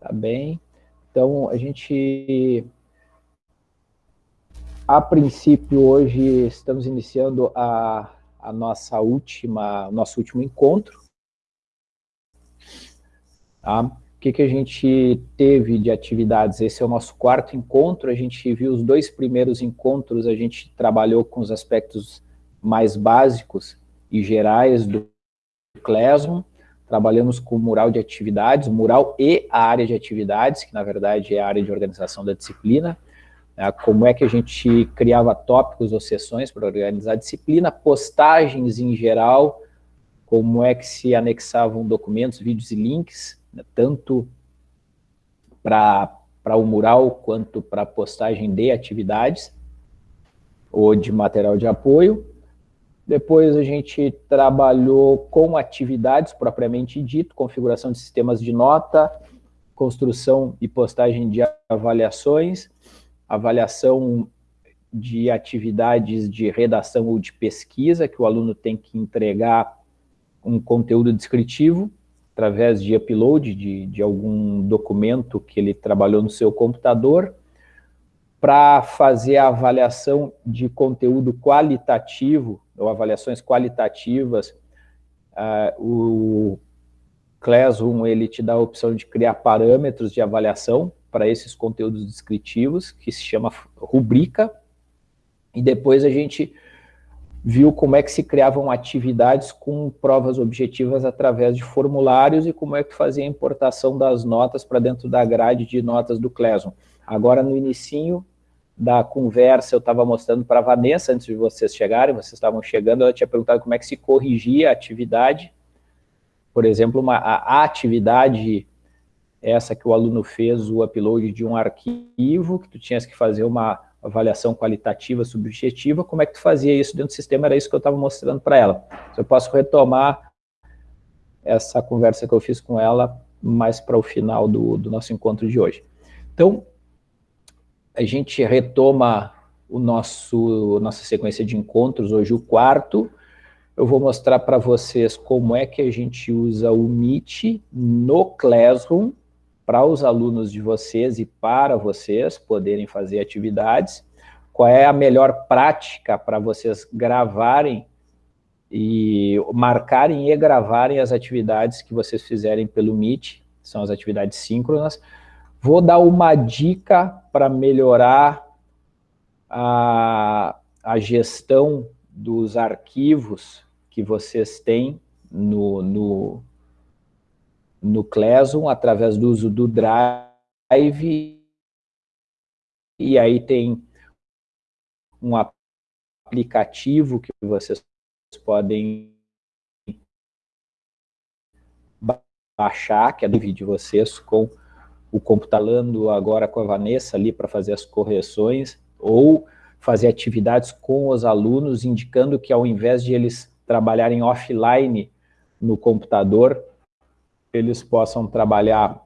Tá bem? Então, a gente... A princípio, hoje, estamos iniciando a, a nossa última, nosso último encontro. Tá? O que, que a gente teve de atividades? Esse é o nosso quarto encontro, a gente viu os dois primeiros encontros, a gente trabalhou com os aspectos mais básicos e gerais do Classroom, trabalhamos com mural de atividades, mural e a área de atividades, que na verdade é a área de organização da disciplina, né, como é que a gente criava tópicos ou sessões para organizar a disciplina, postagens em geral, como é que se anexavam documentos, vídeos e links, né, tanto para o mural quanto para postagem de atividades ou de material de apoio. Depois a gente trabalhou com atividades propriamente dito, configuração de sistemas de nota, construção e postagem de avaliações, avaliação de atividades de redação ou de pesquisa, que o aluno tem que entregar um conteúdo descritivo, através de upload de, de algum documento que ele trabalhou no seu computador, para fazer a avaliação de conteúdo qualitativo, ou avaliações qualitativas, uh, o Classroom ele te dá a opção de criar parâmetros de avaliação para esses conteúdos descritivos, que se chama rubrica, e depois a gente viu como é que se criavam atividades com provas objetivas através de formulários e como é que fazia a importação das notas para dentro da grade de notas do Classroom. Agora, no inicinho, da conversa, eu estava mostrando para a Vanessa, antes de vocês chegarem, vocês estavam chegando, ela tinha perguntado como é que se corrigia a atividade. Por exemplo, uma, a, atividade, essa que o aluno fez, o upload de um arquivo, que tu tinhas que fazer uma avaliação qualitativa, subjetiva, como é que tu fazia isso dentro do sistema, era isso que eu estava mostrando para ela. Eu posso retomar essa conversa que eu fiz com ela mais para o final do, do nosso encontro de hoje. Então, a gente retoma o nosso nossa sequência de encontros, hoje o quarto. Eu vou mostrar para vocês como é que a gente usa o Meet no Classroom para os alunos de vocês e para vocês poderem fazer atividades. Qual é a melhor prática para vocês gravarem e marcarem e gravarem as atividades que vocês fizerem pelo Meet, são as atividades síncronas, Vou dar uma dica para melhorar a, a gestão dos arquivos que vocês têm no, no, no Classroom, através do uso do Drive, e aí tem um aplicativo que vocês podem baixar, que é do vídeo de vocês, com o computador agora com a Vanessa ali para fazer as correções, ou fazer atividades com os alunos, indicando que ao invés de eles trabalharem offline no computador, eles possam trabalhar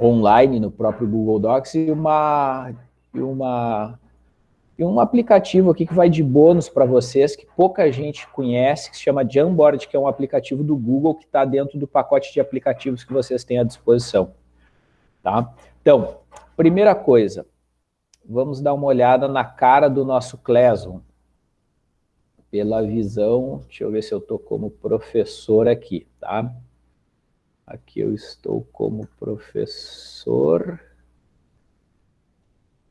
online no próprio Google Docs e uma, e uma e um aplicativo aqui que vai de bônus para vocês, que pouca gente conhece, que se chama Jamboard, que é um aplicativo do Google que está dentro do pacote de aplicativos que vocês têm à disposição. Tá? Então, primeira coisa, vamos dar uma olhada na cara do nosso Classroom. Pela visão, deixa eu ver se eu estou como professor aqui, tá? Aqui eu estou como professor.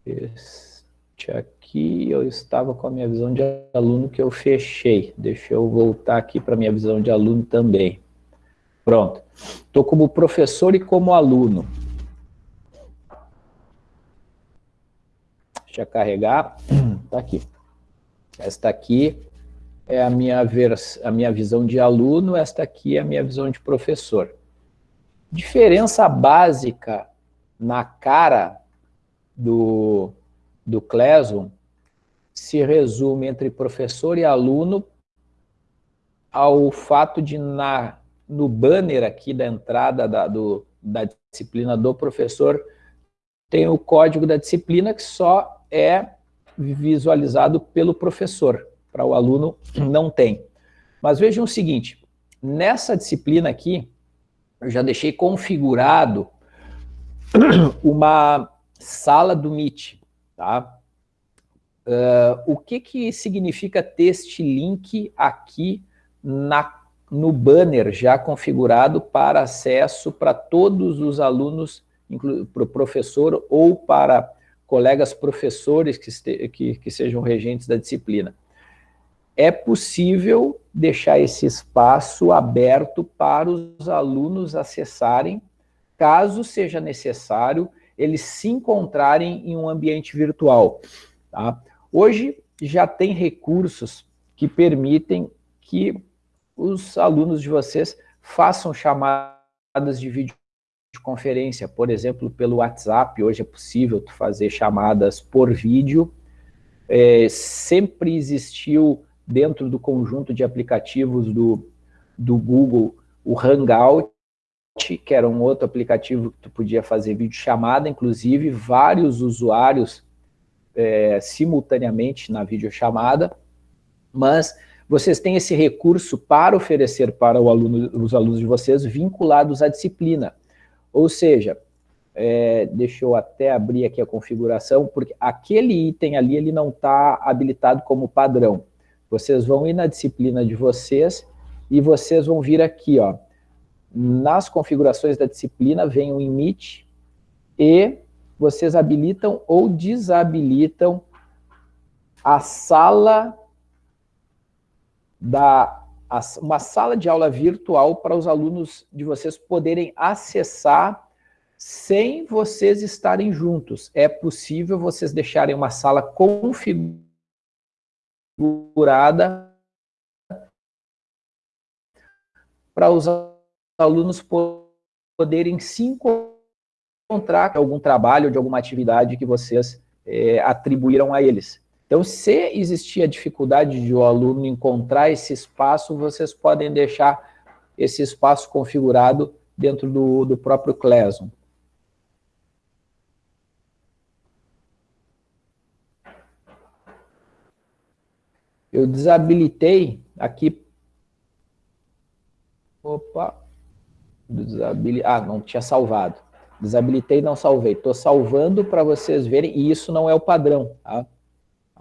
Este aqui eu estava com a minha visão de aluno que eu fechei. Deixa eu voltar aqui para a minha visão de aluno também. Pronto. Estou como professor e como aluno. Deixa eu carregar. Está aqui. Esta aqui é a minha, vers a minha visão de aluno, esta aqui é a minha visão de professor. Diferença básica na cara do, do Classroom se resume entre professor e aluno ao fato de na, no banner aqui da entrada da, do, da disciplina do professor tem o código da disciplina que só é visualizado pelo professor, para o aluno não tem. Mas vejam o seguinte, nessa disciplina aqui, eu já deixei configurado uma sala do Meet, tá? Uh, o que, que significa ter este link aqui na, no banner já configurado para acesso para todos os alunos, para o professor ou para colegas professores que, que, que sejam regentes da disciplina? É possível deixar esse espaço aberto para os alunos acessarem, caso seja necessário, eles se encontrarem em um ambiente virtual. Tá? Hoje já tem recursos que permitem que os alunos de vocês façam chamadas de videoconferência, por exemplo, pelo WhatsApp, hoje é possível fazer chamadas por vídeo, é, sempre existiu dentro do conjunto de aplicativos do, do Google o Hangout, que era um outro aplicativo que tu podia fazer videochamada, inclusive vários usuários é, simultaneamente na videochamada, mas vocês têm esse recurso para oferecer para aluno, os alunos de vocês vinculados à disciplina. Ou seja, é, deixa eu até abrir aqui a configuração, porque aquele item ali ele não está habilitado como padrão. Vocês vão ir na disciplina de vocês e vocês vão vir aqui, ó. Nas configurações da disciplina vem o emit e vocês habilitam ou desabilitam a sala da uma sala de aula virtual para os alunos de vocês poderem acessar sem vocês estarem juntos. É possível vocês deixarem uma sala configurada para os alunos poderem se encontrar encontrar algum trabalho de alguma atividade que vocês é, atribuíram a eles. Então, se existir a dificuldade de o aluno encontrar esse espaço, vocês podem deixar esse espaço configurado dentro do, do próprio Classroom. Eu desabilitei aqui... Opa! Desabilitei... Ah, não tinha salvado. Desabilitei e não salvei. Estou salvando para vocês verem, e isso não é o padrão. Tá?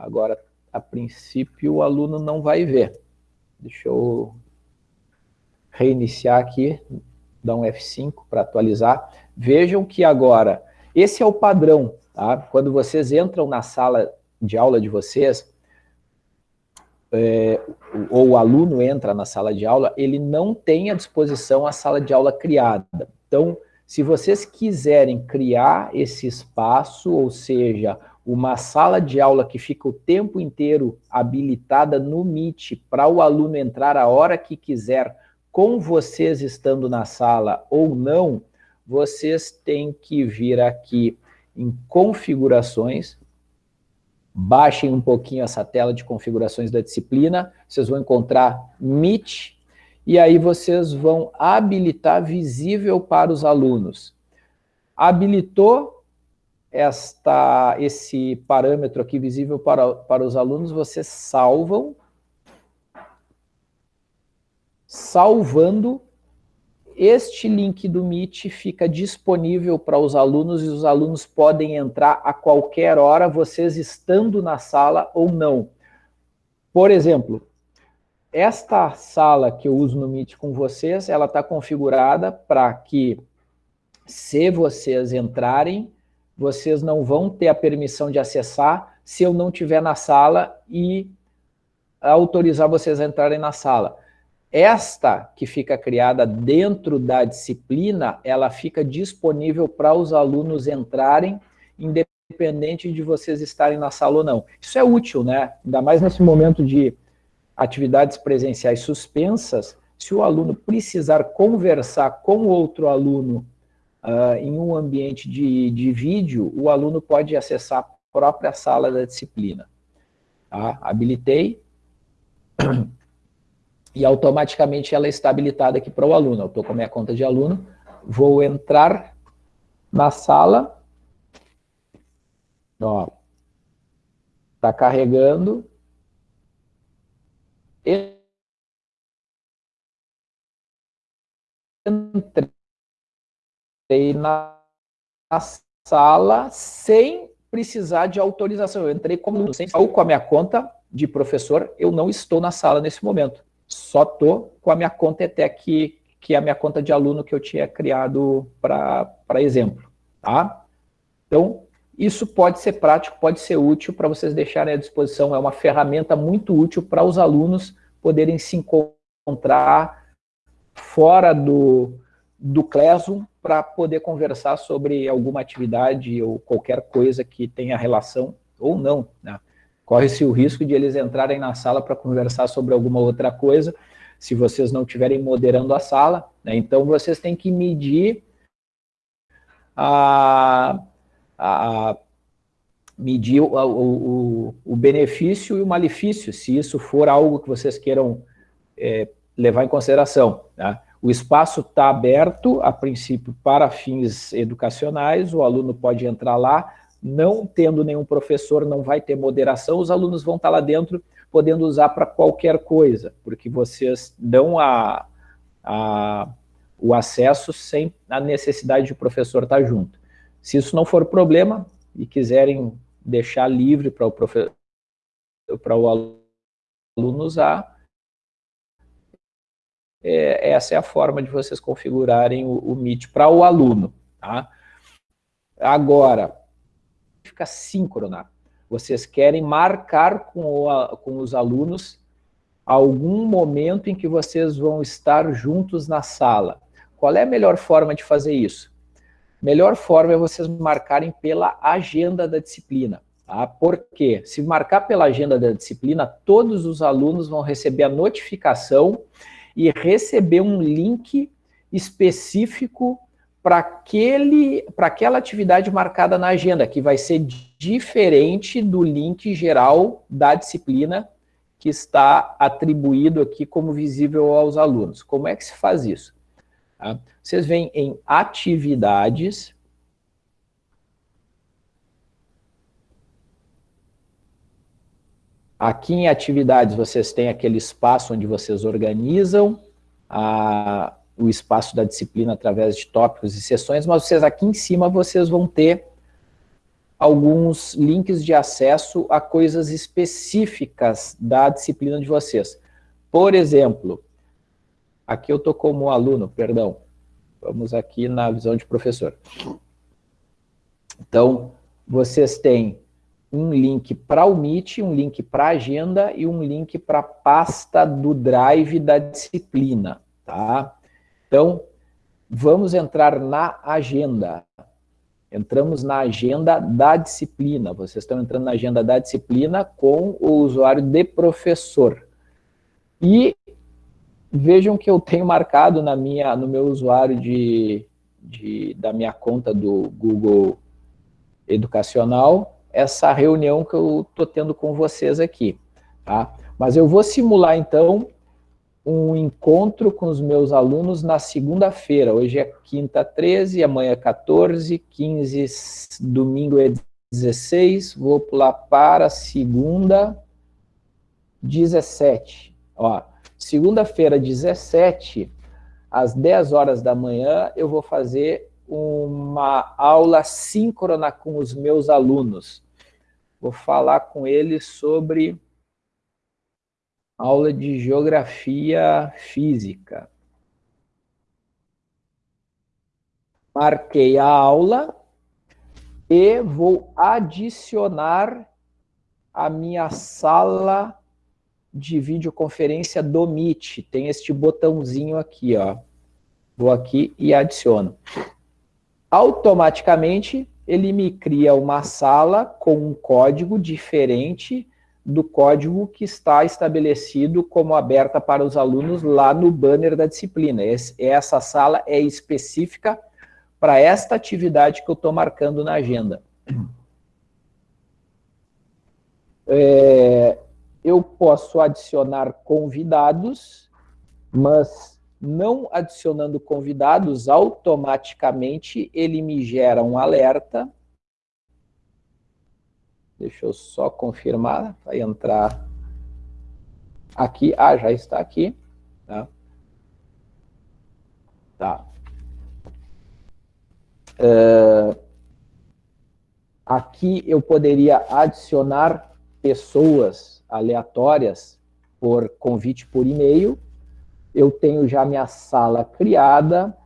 Agora, a princípio, o aluno não vai ver. Deixa eu reiniciar aqui, dar um F5 para atualizar. Vejam que agora, esse é o padrão. Tá? Quando vocês entram na sala de aula de vocês, é, ou o aluno entra na sala de aula, ele não tem à disposição a sala de aula criada. Então, se vocês quiserem criar esse espaço, ou seja, uma sala de aula que fica o tempo inteiro habilitada no Meet para o aluno entrar a hora que quiser, com vocês estando na sala ou não, vocês têm que vir aqui em configurações, baixem um pouquinho essa tela de configurações da disciplina, vocês vão encontrar Meet, e aí vocês vão habilitar visível para os alunos. Habilitou esta, esse parâmetro aqui visível para, para os alunos, vocês salvam. Salvando, este link do Meet fica disponível para os alunos e os alunos podem entrar a qualquer hora, vocês estando na sala ou não. Por exemplo, esta sala que eu uso no Meet com vocês, ela está configurada para que, se vocês entrarem, vocês não vão ter a permissão de acessar se eu não estiver na sala e autorizar vocês a entrarem na sala. Esta que fica criada dentro da disciplina, ela fica disponível para os alunos entrarem, independente de vocês estarem na sala ou não. Isso é útil, né? Ainda mais nesse momento de atividades presenciais suspensas, se o aluno precisar conversar com outro aluno uh, em um ambiente de, de vídeo, o aluno pode acessar a própria sala da disciplina. Tá? Habilitei e automaticamente ela está habilitada aqui para o aluno. Eu estou com a minha conta de aluno, vou entrar na sala, está carregando, entrei na sala sem precisar de autorização. Eu entrei como sem ou com a minha conta de professor, eu não estou na sala nesse momento. Só estou com a minha conta ETEC, que é a minha conta de aluno que eu tinha criado para exemplo. Tá? Então, isso pode ser prático, pode ser útil para vocês deixarem à disposição. É uma ferramenta muito útil para os alunos poderem se encontrar fora do, do Classroom para poder conversar sobre alguma atividade ou qualquer coisa que tenha relação ou não. Né? Corre-se o risco de eles entrarem na sala para conversar sobre alguma outra coisa, se vocês não estiverem moderando a sala. Né? Então, vocês têm que medir a, a medir o, o, o, benefício e o malefício, se isso for algo que vocês queiram é, levar em consideração. Né? O espaço está aberto, a princípio, para fins educacionais, o aluno pode entrar lá, não tendo nenhum professor, não vai ter moderação, os alunos vão estar tá lá dentro podendo usar para qualquer coisa, porque vocês dão a, a, o acesso sem a necessidade de o professor estar tá junto. Se isso não for problema e quiserem deixar livre para o, para o aluno usar, é, essa é a forma de vocês configurarem o, o Meet para o aluno. Tá? Agora, fica síncrona. Vocês querem marcar com, o, com os alunos algum momento em que vocês vão estar juntos na sala. Qual é a melhor forma de fazer isso? Melhor forma é vocês marcarem pela agenda da disciplina. Tá? Por quê? Se marcar pela agenda da disciplina, todos os alunos vão receber a notificação e receber um link específico para aquela atividade marcada na agenda, que vai ser diferente do link geral da disciplina que está atribuído aqui como visível aos alunos. Como é que se faz isso? Tá? Vocês vêm em atividades, Aqui em atividades vocês têm aquele espaço onde vocês organizam a, o espaço da disciplina através de tópicos e sessões, mas vocês aqui em cima vocês vão ter alguns links de acesso a coisas específicas da disciplina de vocês. Por exemplo, aqui eu estou como aluno, perdão, vamos aqui na visão de professor. Então, vocês têm um link para o Meet, um link para a agenda e um link para a pasta do Drive da disciplina, tá? Então, vamos entrar na agenda. Entramos na agenda da disciplina. Vocês estão entrando na agenda da disciplina com o usuário de professor. E vejam que eu tenho marcado na minha, no meu usuário de, de, da minha conta do Google Educacional, essa reunião que eu estou tendo com vocês aqui. Tá? Mas eu vou simular, então, um encontro com os meus alunos na segunda-feira. Hoje é quinta 13, amanhã é 14, 15, domingo é 16, vou pular para segunda 17. Segunda-feira 17, às 10 horas da manhã, eu vou fazer uma aula síncrona com os meus alunos. Vou falar com eles sobre aula de geografia física. Marquei a aula e vou adicionar a minha sala de videoconferência do Meet. Tem este botãozinho aqui, ó. Vou aqui e adiciono automaticamente ele me cria uma sala com um código diferente do código que está estabelecido como aberta para os alunos lá no banner da disciplina. essa sala é específica para esta atividade que eu estou marcando na agenda. É, eu posso adicionar convidados, mas não adicionando convidados, automaticamente ele me gera um alerta. Deixa eu só confirmar, vai entrar aqui. Ah, já está aqui. Tá. tá. Uh, Aqui eu poderia adicionar pessoas aleatórias por convite por e-mail. Eu tenho já minha sala criada.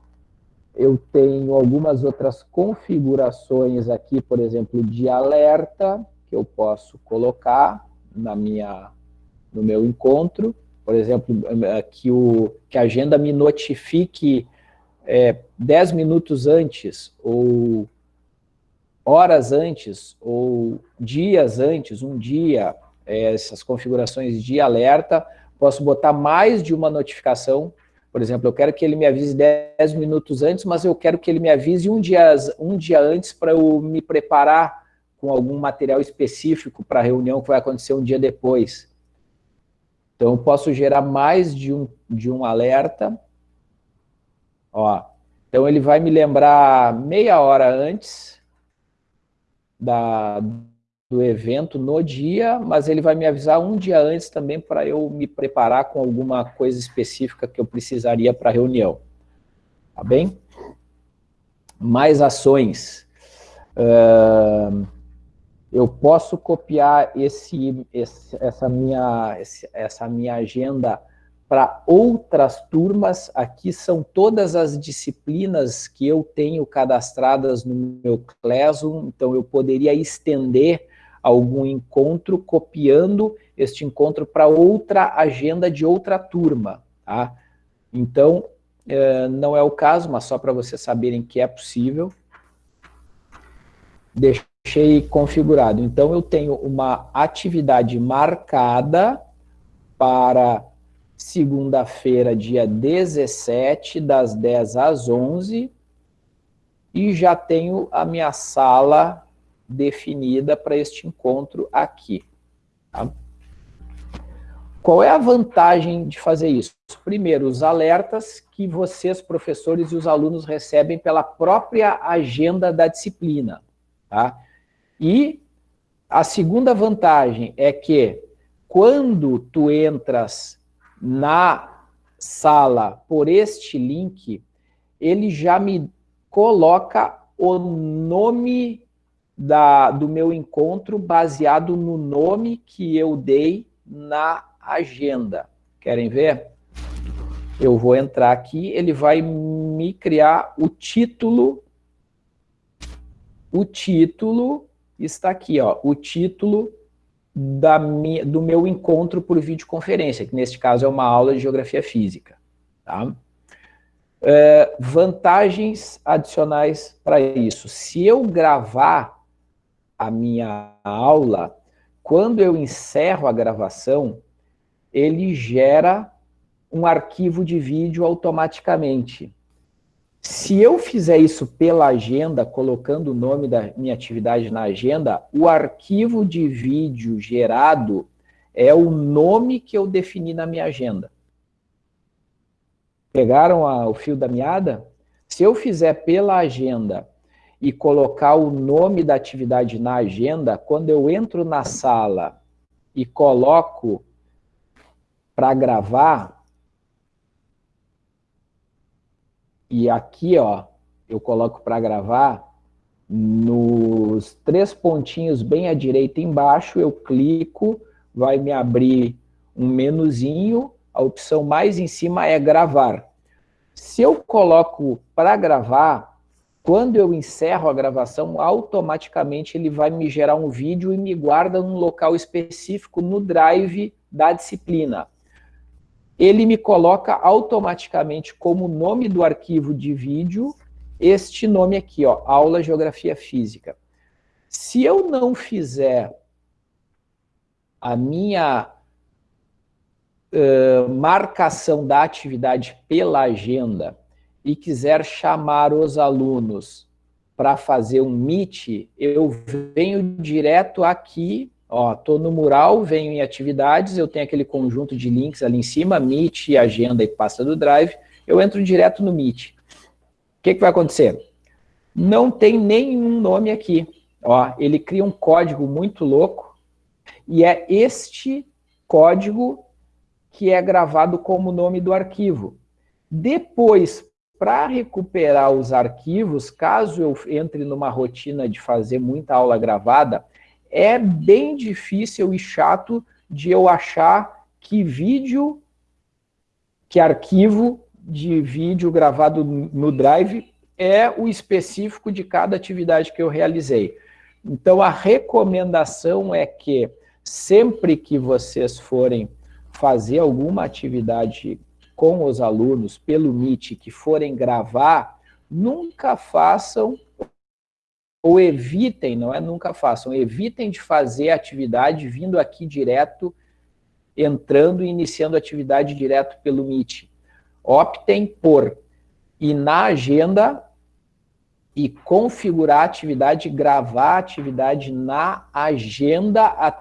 Eu tenho algumas outras configurações aqui, por exemplo, de alerta, que eu posso colocar na minha, no meu encontro. Por exemplo, que, o, que a agenda me notifique é, 10 minutos antes, ou horas antes, ou dias antes, um dia, é, essas configurações de alerta, posso botar mais de uma notificação, por exemplo, eu quero que ele me avise 10 minutos antes, mas eu quero que ele me avise um dia, um dia antes para eu me preparar com algum material específico para a reunião que vai acontecer um dia depois. Então, eu posso gerar mais de um, de um alerta, Ó, então ele vai me lembrar meia hora antes da, do evento no dia, mas ele vai me avisar um dia antes também para eu me preparar com alguma coisa específica que eu precisaria para a reunião. Tá bem? Mais ações. Uh, eu posso copiar esse, esse, essa, minha, essa minha agenda para outras turmas, aqui são todas as disciplinas que eu tenho cadastradas no meu Classroom, então eu poderia estender algum encontro copiando este encontro para outra agenda de outra turma, tá? Então, é, não é o caso, mas só para vocês saberem que é possível. Deixei configurado. Então, eu tenho uma atividade marcada para segunda-feira, dia 17, das 10 às 11, e já tenho a minha sala definida para este encontro aqui. Tá? Qual é a vantagem de fazer isso? Primeiro, os alertas que vocês, professores e os alunos, recebem pela própria agenda da disciplina. Tá? E a segunda vantagem é que, quando tu entras na sala por este link, ele já me coloca o nome da, do meu encontro baseado no nome que eu dei na agenda. Querem ver? Eu vou entrar aqui, ele vai me criar o título. O título está aqui, ó. O título da minha, do meu encontro por videoconferência, que neste caso é uma aula de Geografia Física. Tá? É, vantagens adicionais para isso. Se eu gravar a minha aula, quando eu encerro a gravação, ele gera um arquivo de vídeo automaticamente. Se eu fizer isso pela agenda, colocando o nome da minha atividade na agenda, o arquivo de vídeo gerado é o nome que eu defini na minha agenda. Pegaram a, o fio da meada? Se eu fizer pela agenda e colocar o nome da atividade na agenda, quando eu entro na sala e coloco para gravar, E aqui, ó, eu coloco para gravar, nos três pontinhos bem à direita embaixo, eu clico, vai me abrir um menuzinho, a opção mais em cima é gravar. Se eu coloco para gravar, quando eu encerro a gravação, automaticamente ele vai me gerar um vídeo e me guarda num local específico no drive da disciplina ele me coloca automaticamente como nome do arquivo de vídeo este nome aqui, ó, aula Geografia Física. Se eu não fizer a minha uh, marcação da atividade pela agenda e quiser chamar os alunos para fazer um meet, eu venho direto aqui Ó, tô no mural, venho em atividades, eu tenho aquele conjunto de links ali em cima, Meet, agenda e pasta do Drive, eu entro direto no Meet. O que, que vai acontecer? Não tem nenhum nome aqui. Ó, ele cria um código muito louco, e é este código que é gravado como nome do arquivo. Depois, para recuperar os arquivos, caso eu entre numa rotina de fazer muita aula gravada, é bem difícil e chato de eu achar que vídeo, que arquivo de vídeo gravado no Drive é o específico de cada atividade que eu realizei. Então, a recomendação é que sempre que vocês forem fazer alguma atividade com os alunos pelo Meet que forem gravar, nunca façam ou evitem, não é nunca façam, evitem de fazer atividade vindo aqui direto, entrando e iniciando atividade direto pelo Meet. Optem por ir na agenda e configurar a atividade, gravar a atividade na agenda,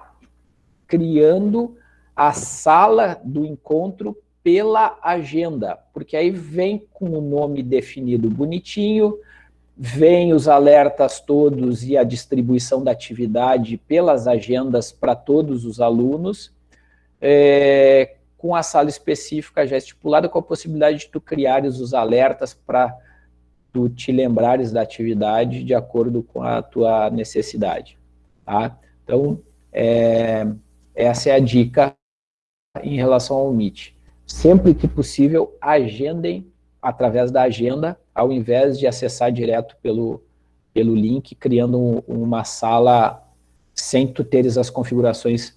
criando a sala do encontro pela agenda, porque aí vem com o nome definido bonitinho, vem os alertas todos e a distribuição da atividade pelas agendas para todos os alunos, é, com a sala específica já estipulada, com a possibilidade de tu criares os alertas para tu te lembrares da atividade de acordo com a tua necessidade. Tá? Então, é, essa é a dica em relação ao Meet sempre que possível, agendem através da agenda, ao invés de acessar direto pelo, pelo link, criando um, uma sala sem tu teres as configurações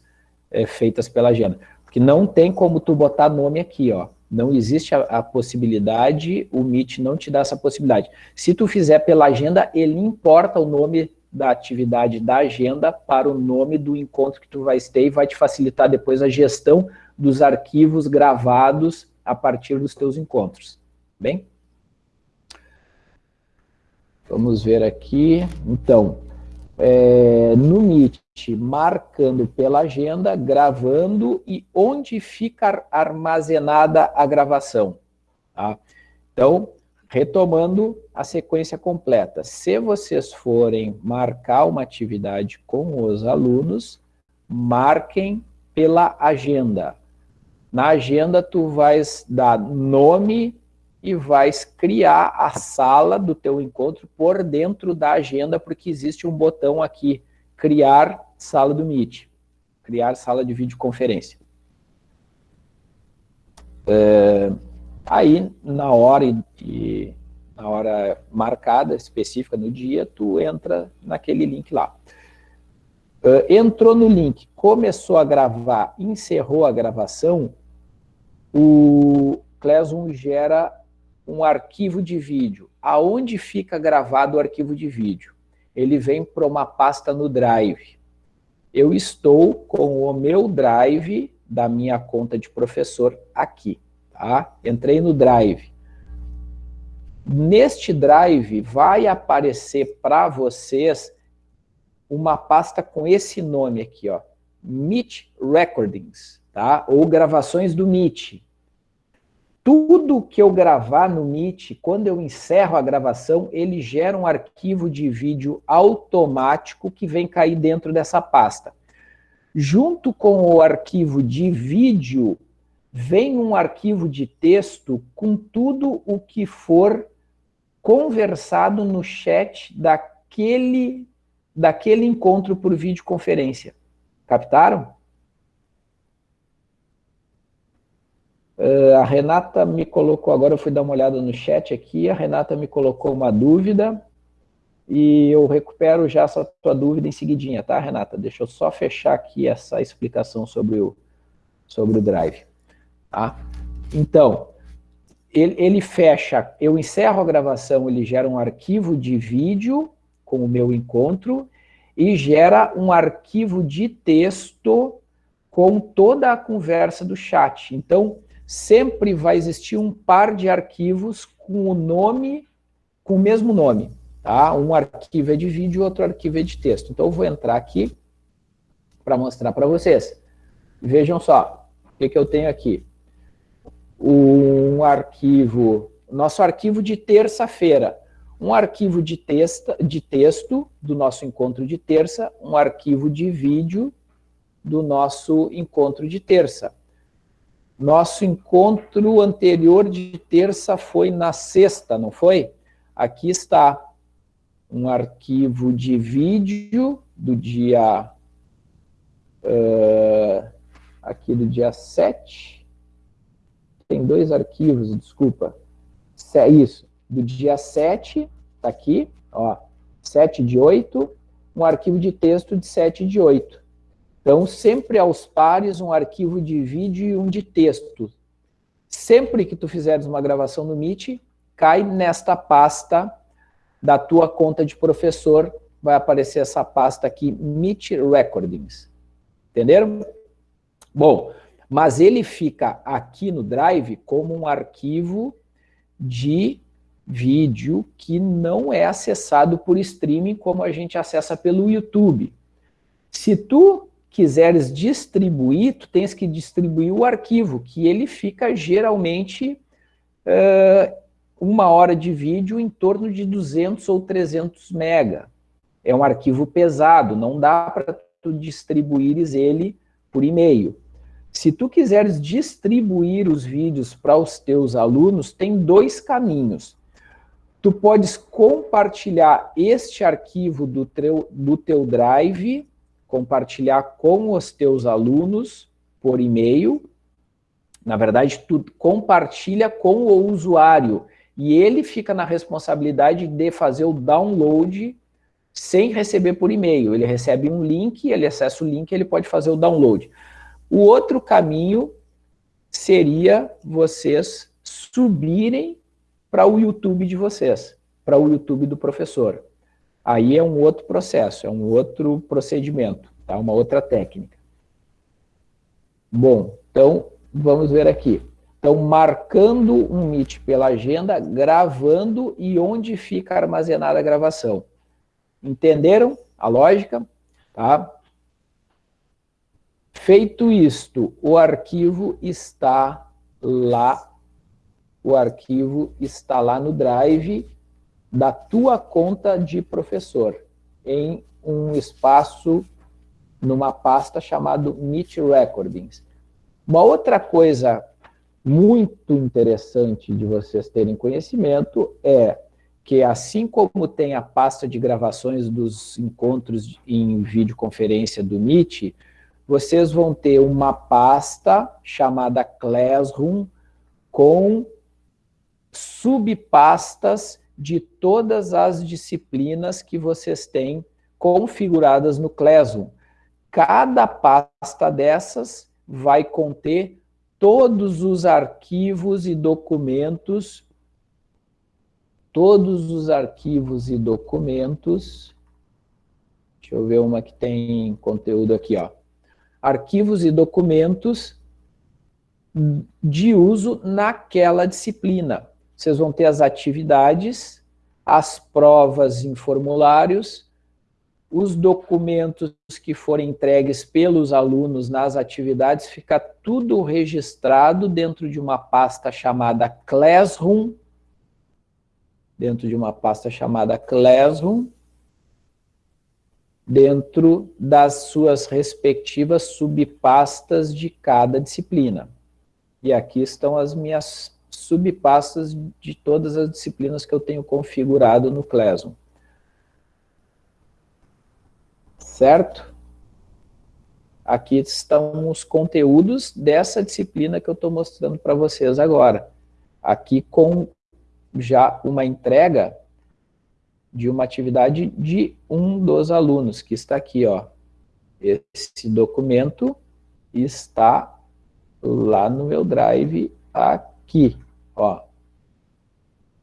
é, feitas pela agenda. Porque não tem como tu botar nome aqui, ó. Não existe a, a, possibilidade, o Meet não te dá essa possibilidade. Se tu fizer pela agenda, ele importa o nome da atividade da agenda para o nome do encontro que tu vai ter e vai te facilitar depois a gestão dos arquivos gravados a partir dos teus encontros. Bem? Vamos ver aqui. Então, é, no Meet, marcando pela agenda, gravando e onde fica armazenada a gravação. Tá? Então, retomando a sequência completa. Se vocês forem marcar uma atividade com os alunos, marquem pela agenda. Na agenda, tu vais dar nome e vais criar a sala do teu encontro por dentro da agenda, porque existe um botão aqui, criar sala do Meet, criar sala de videoconferência. É, aí, na hora, de, na hora marcada, específica no dia, tu entra naquele link lá. Uh, entrou no link, começou a gravar, encerrou a gravação, o Classroom gera um arquivo de vídeo. Aonde fica gravado o arquivo de vídeo? Ele vem para uma pasta no Drive. Eu estou com o meu Drive da minha conta de professor aqui. Tá? Entrei no Drive. Neste Drive vai aparecer para vocês uma pasta com esse nome aqui, ó, Meet Recordings tá? ou gravações do Meet. Tudo que eu gravar no Meet, quando eu encerro a gravação, ele gera um arquivo de vídeo automático que vem cair dentro dessa pasta. Junto com o arquivo de vídeo, vem um arquivo de texto com tudo o que for conversado no chat daquele, daquele encontro por videoconferência. Captaram? Uh, a Renata me colocou, agora eu fui dar uma olhada no chat aqui, a Renata me colocou uma dúvida, e eu recupero já essa tua dúvida em seguidinha, tá, Renata? Deixa eu só fechar aqui essa explicação sobre o, sobre o Drive, tá? Então, ele, ele fecha, eu encerro a gravação, ele gera um arquivo de vídeo com o meu encontro, e gera um arquivo de texto com toda a conversa do chat. Então, sempre vai existir um par de arquivos com o nome, com o mesmo nome. Tá? Um arquivo é de vídeo, outro arquivo é de texto. Então eu vou entrar aqui para mostrar para vocês. Vejam só, o que, que eu tenho aqui. Um arquivo, nosso arquivo de terça-feira. Um arquivo de, texta, de texto do nosso encontro de terça, um arquivo de vídeo do nosso encontro de terça Nosso encontro anterior de terça foi na sexta, não foi? Aqui está um arquivo de vídeo do dia... Uh, aqui do dia 7. Tem dois arquivos, desculpa. Isso, do dia 7, tá aqui, ó, 7 de 8, um arquivo de texto de 7 de 8. Então, sempre aos pares, um arquivo de vídeo e um de texto. Sempre que tu fizeres uma gravação no Meet, cai nesta pasta da tua conta de professor, vai aparecer essa pasta aqui, Meet Recordings. Entenderam? Bom, mas ele fica aqui no Drive como um arquivo de vídeo que não é acessado por streaming como a gente acessa pelo YouTube. Se tu quiseres distribuir, tu tens que distribuir o arquivo, que ele fica geralmente uh, uma hora de vídeo em torno de 200 ou 300 mega. É um arquivo pesado, não dá para tu distribuires ele por e-mail. Se tu quiseres distribuir os vídeos para os teus alunos, tem dois caminhos. Tu podes compartilhar este arquivo do teu, do teu Drive compartilhar com os teus alunos por e-mail. Na verdade, tu compartilha com o usuário e ele fica na responsabilidade de fazer o download sem receber por e-mail. Ele recebe um link, ele acessa o link, ele pode fazer o download. O outro caminho seria vocês subirem para o YouTube de vocês, para o YouTube do professor. Aí é um outro processo, é um outro procedimento, tá? uma outra técnica. Bom, então vamos ver aqui. Então, marcando um Meet pela agenda, gravando e onde fica armazenada a gravação. Entenderam a lógica? Tá? Feito isto, o arquivo está lá, o arquivo está lá no Drive da tua conta de professor, em um espaço, numa pasta chamado Meet Recordings. Uma outra coisa muito interessante de vocês terem conhecimento é que assim como tem a pasta de gravações dos encontros em videoconferência do Meet, vocês vão ter uma pasta chamada Classroom com subpastas de todas as disciplinas que vocês têm configuradas no Classroom. Cada pasta dessas vai conter todos os arquivos e documentos, todos os arquivos e documentos, deixa eu ver uma que tem conteúdo aqui, ó, arquivos e documentos de uso naquela disciplina. Vocês vão ter as atividades, as provas em formulários, os documentos que forem entregues pelos alunos nas atividades, fica tudo registrado dentro de uma pasta chamada Classroom, dentro de uma pasta chamada Classroom, dentro das suas respectivas subpastas de cada disciplina. E aqui estão as minhas subpastas de todas as disciplinas que eu tenho configurado no Classroom. Certo? Aqui estão os conteúdos dessa disciplina que eu estou mostrando para vocês agora. Aqui com já uma entrega de uma atividade de um dos alunos, que está aqui, ó. Esse documento está lá no meu Drive aqui. Ó,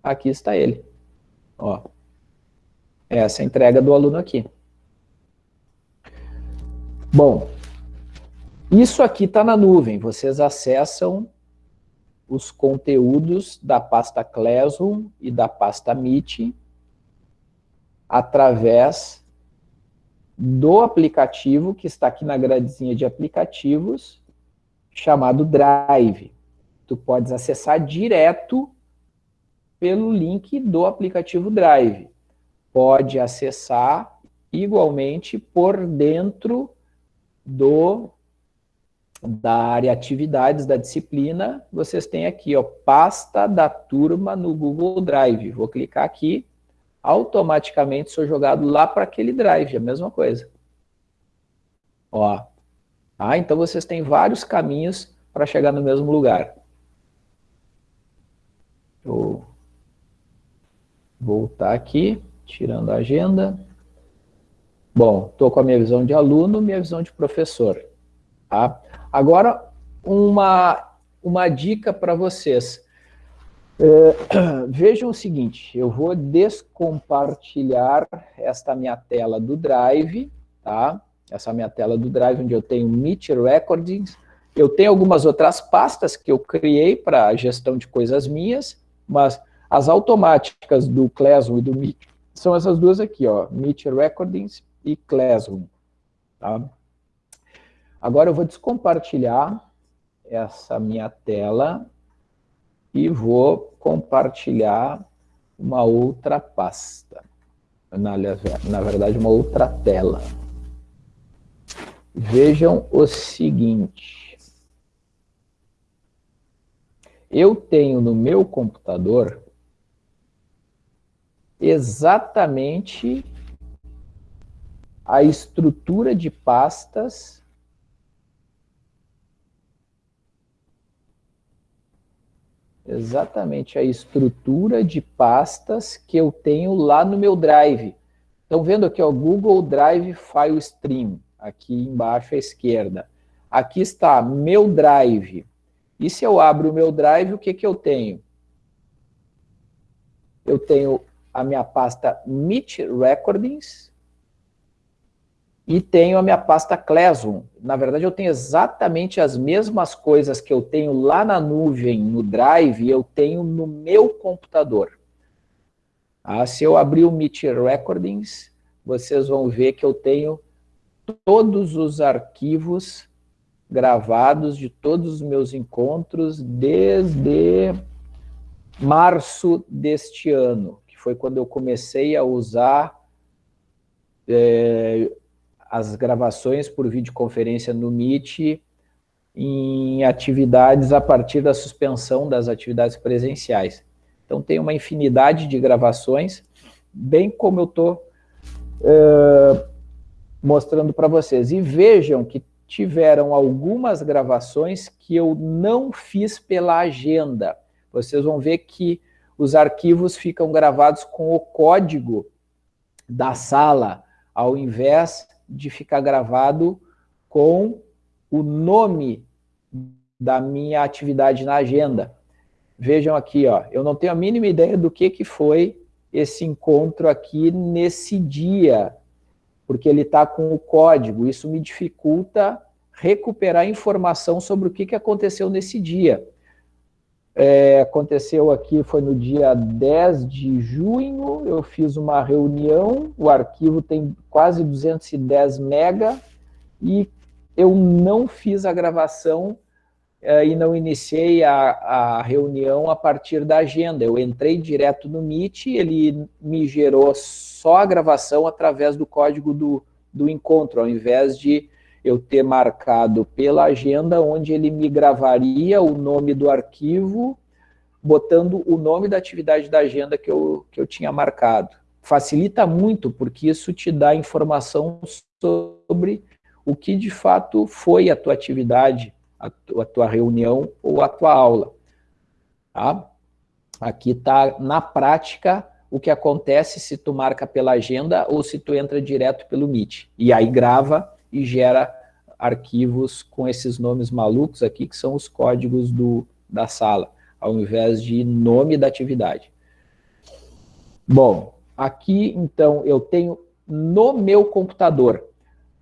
aqui está ele. Ó, essa é a entrega do aluno aqui. Bom, isso aqui está na nuvem. Vocês acessam os conteúdos da pasta Classroom e da pasta Meet através do aplicativo que está aqui na gradezinha de aplicativos, chamado Drive tu podes acessar direto pelo link do aplicativo Drive. Pode acessar igualmente por dentro do, da área atividades da disciplina, vocês têm aqui, ó, pasta da turma no Google Drive. Vou clicar aqui, automaticamente sou jogado lá para aquele drive, a mesma coisa. Ó, ah, então vocês têm vários caminhos para chegar no mesmo lugar. Vou voltar aqui, tirando a agenda. Bom, estou com a minha visão de aluno, minha visão de professor. Tá? Agora, uma, uma dica para vocês. É, vejam o seguinte, eu vou descompartilhar esta minha tela do Drive, tá? Essa minha tela do Drive, onde eu tenho Meet Recordings. Eu tenho algumas outras pastas que eu criei para gestão de coisas minhas, mas as automáticas do Classroom e do Meet são essas duas aqui, ó, Meet Recordings e Classroom. Tá? Agora eu vou descompartilhar essa minha tela e vou compartilhar uma outra pasta. Na, na verdade, uma outra tela. Vejam o seguinte. Eu tenho no meu computador exatamente a estrutura de pastas exatamente a estrutura de pastas que eu tenho lá no meu Drive. Estão vendo aqui, ó, Google Drive File Stream, aqui embaixo à esquerda. Aqui está meu Drive. E se eu abro o meu Drive, o que, que eu tenho? Eu tenho a minha pasta Meet Recordings, e tenho a minha pasta Classroom. Na verdade, eu tenho exatamente as mesmas coisas que eu tenho lá na nuvem, no Drive, eu tenho no meu computador. Ah, se eu abrir o Meet Recordings, vocês vão ver que eu tenho todos os arquivos gravados de todos os meus encontros desde março deste ano, que foi quando eu comecei a usar é, as gravações por videoconferência no Meet em atividades a partir da suspensão das atividades presenciais. Então tem uma infinidade de gravações, bem como eu estou uh, mostrando para vocês. E vejam que tiveram algumas gravações que eu não fiz pela agenda. Vocês vão ver que os arquivos ficam gravados com o código da sala, ao invés de ficar gravado com o nome da minha atividade na agenda. Vejam aqui, ó, eu não tenho a mínima ideia do que, que foi esse encontro aqui nesse dia, porque ele está com o código, isso me dificulta recuperar informação sobre o que, que aconteceu nesse dia. É, aconteceu aqui, foi no dia 10 de junho, eu fiz uma reunião, o arquivo tem quase 210 mega, e eu não fiz a gravação e não iniciei a, a reunião a partir da agenda. Eu entrei direto no Meet, ele me gerou só a gravação através do código do, do encontro, ao invés de eu ter marcado pela agenda, onde ele me gravaria o nome do arquivo, botando o nome da atividade da agenda que eu, que eu tinha marcado. Facilita muito, porque isso te dá informação sobre o que de fato foi a tua atividade, a a tua reunião ou a tua aula. Tá? Aqui está, na prática, o que acontece se tu marca pela agenda ou se tu entra direto pelo Meet. E aí grava e gera arquivos com esses nomes malucos aqui, que são os códigos do, da sala, ao invés de nome da atividade. Bom, aqui, então, eu tenho no meu computador.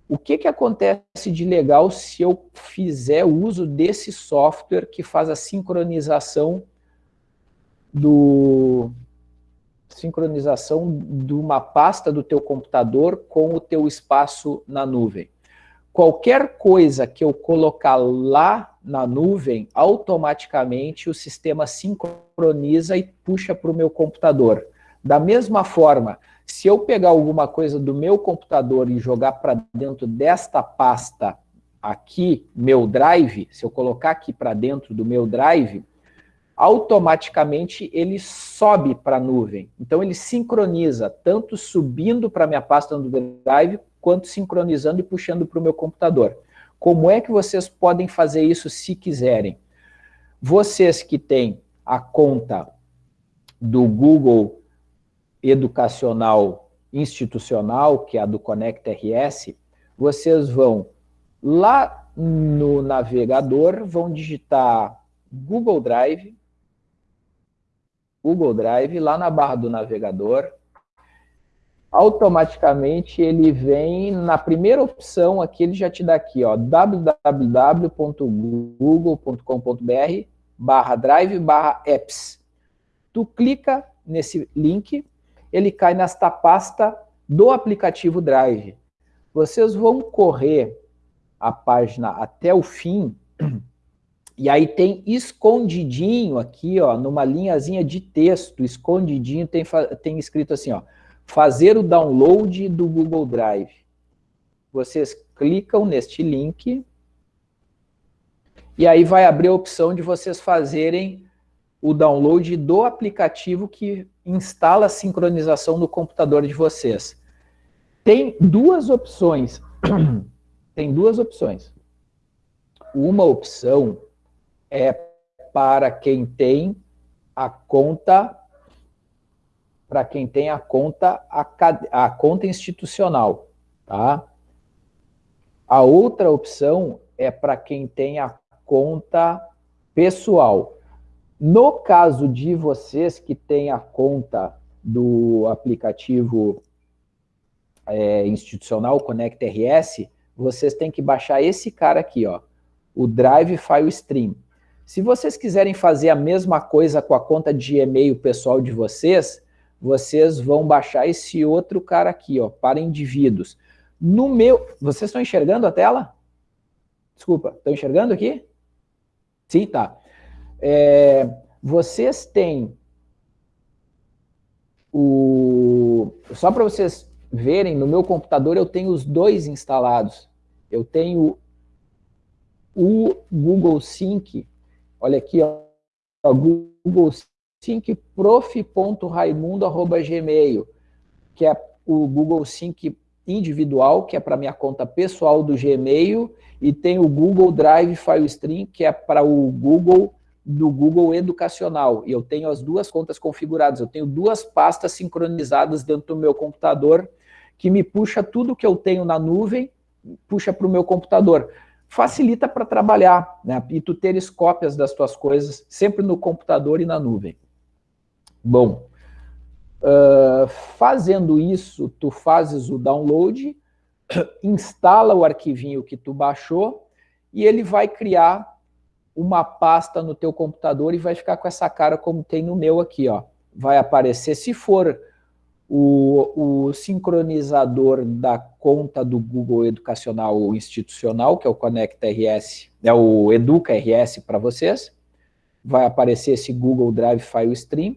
O que, que acontece de legal se eu fizer uso desse software que faz a sincronização do, sincronização de uma pasta do teu computador com o teu espaço na nuvem. Qualquer coisa que eu colocar lá na nuvem, automaticamente o sistema sincroniza e puxa para o meu computador. Da mesma forma, se eu pegar alguma coisa do meu computador e jogar para dentro desta pasta aqui, meu drive, se eu colocar aqui para dentro do meu drive, automaticamente ele sobe para a nuvem. Então ele sincroniza, tanto subindo para a minha pasta no drive, quanto sincronizando e puxando para o meu computador. Como é que vocês podem fazer isso se quiserem? Vocês que têm a conta do Google Educacional Institucional, que é a do Connect RS, vocês vão lá no navegador, vão digitar Google Drive, Google Drive, lá na barra do navegador, automaticamente ele vem na primeira opção aqui, ele já te dá aqui, ó, www.google.com.br barra drive barra apps. Tu clica nesse link, ele cai nesta pasta do aplicativo Drive. Vocês vão correr a página até o fim, e aí tem escondidinho aqui, ó, numa linhazinha de texto, escondidinho, tem, tem escrito assim, ó, fazer o download do Google Drive. Vocês clicam neste link, e aí vai abrir a opção de vocês fazerem o download do aplicativo que instala a sincronização no computador de vocês. Tem duas opções. Tem duas opções. Uma opção é para quem tem a conta para quem tem a conta a, a conta institucional, tá? A outra opção é para quem tem a conta pessoal. No caso de vocês que têm a conta do aplicativo é, institucional Connect RS, vocês têm que baixar esse cara aqui, ó, o Drive File Stream. Se vocês quiserem fazer a mesma coisa com a conta de e-mail pessoal de vocês, vocês vão baixar esse outro cara aqui, ó, para indivíduos. No meu... Vocês estão enxergando a tela? Desculpa, estão enxergando aqui? Sim, tá. É, vocês têm o... Só para vocês verem, no meu computador eu tenho os dois instalados. Eu tenho o Google Sync, olha aqui, ó, Google Sync prof.raimundo.gmail, que é o Google Sync individual, que é para minha conta pessoal do Gmail, e tem o Google Drive FileStream, que é para o Google do Google Educacional. E eu tenho as duas contas configuradas. Eu tenho duas pastas sincronizadas dentro do meu computador, que me puxa tudo que eu tenho na nuvem, puxa para o meu computador. Facilita para trabalhar, né? E tu teres cópias das tuas coisas sempre no computador e na nuvem. Bom, uh, fazendo isso, tu fazes o download, instala o arquivinho que tu baixou e ele vai criar uma pasta no teu computador e vai ficar com essa cara como tem no meu aqui, ó. Vai aparecer, se for o, o sincronizador da conta do Google Educacional Institucional, que é o Connect RS, é o Educa RS para vocês, vai aparecer esse Google Drive File Stream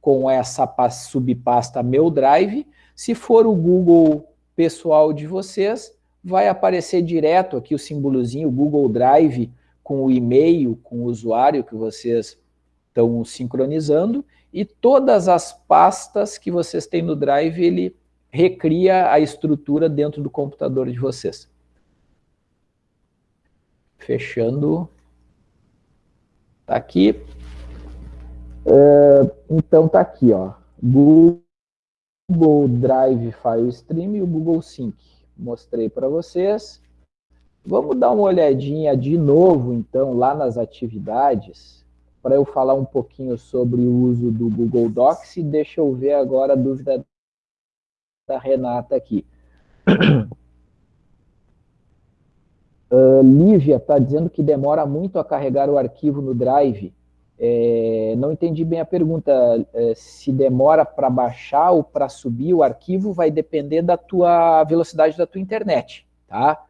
com essa subpasta Meu Drive. Se for o Google pessoal de vocês, vai aparecer direto aqui o símbolozinho Google Drive com o e-mail, com o usuário que vocês estão sincronizando, e todas as pastas que vocês têm no Drive, ele recria a estrutura dentro do computador de vocês. Fechando. Tá aqui. Uh, então tá aqui, ó. Google Drive File Stream e o Google Sync. Mostrei para vocês. Vamos dar uma olhadinha de novo, então, lá nas atividades, para eu falar um pouquinho sobre o uso do Google Docs e deixa eu ver agora a dúvida da Renata aqui. Uh, Lívia está dizendo que demora muito a carregar o arquivo no Drive. É, não entendi bem a pergunta, é, se demora para baixar ou para subir o arquivo, vai depender da tua velocidade da tua internet, tá?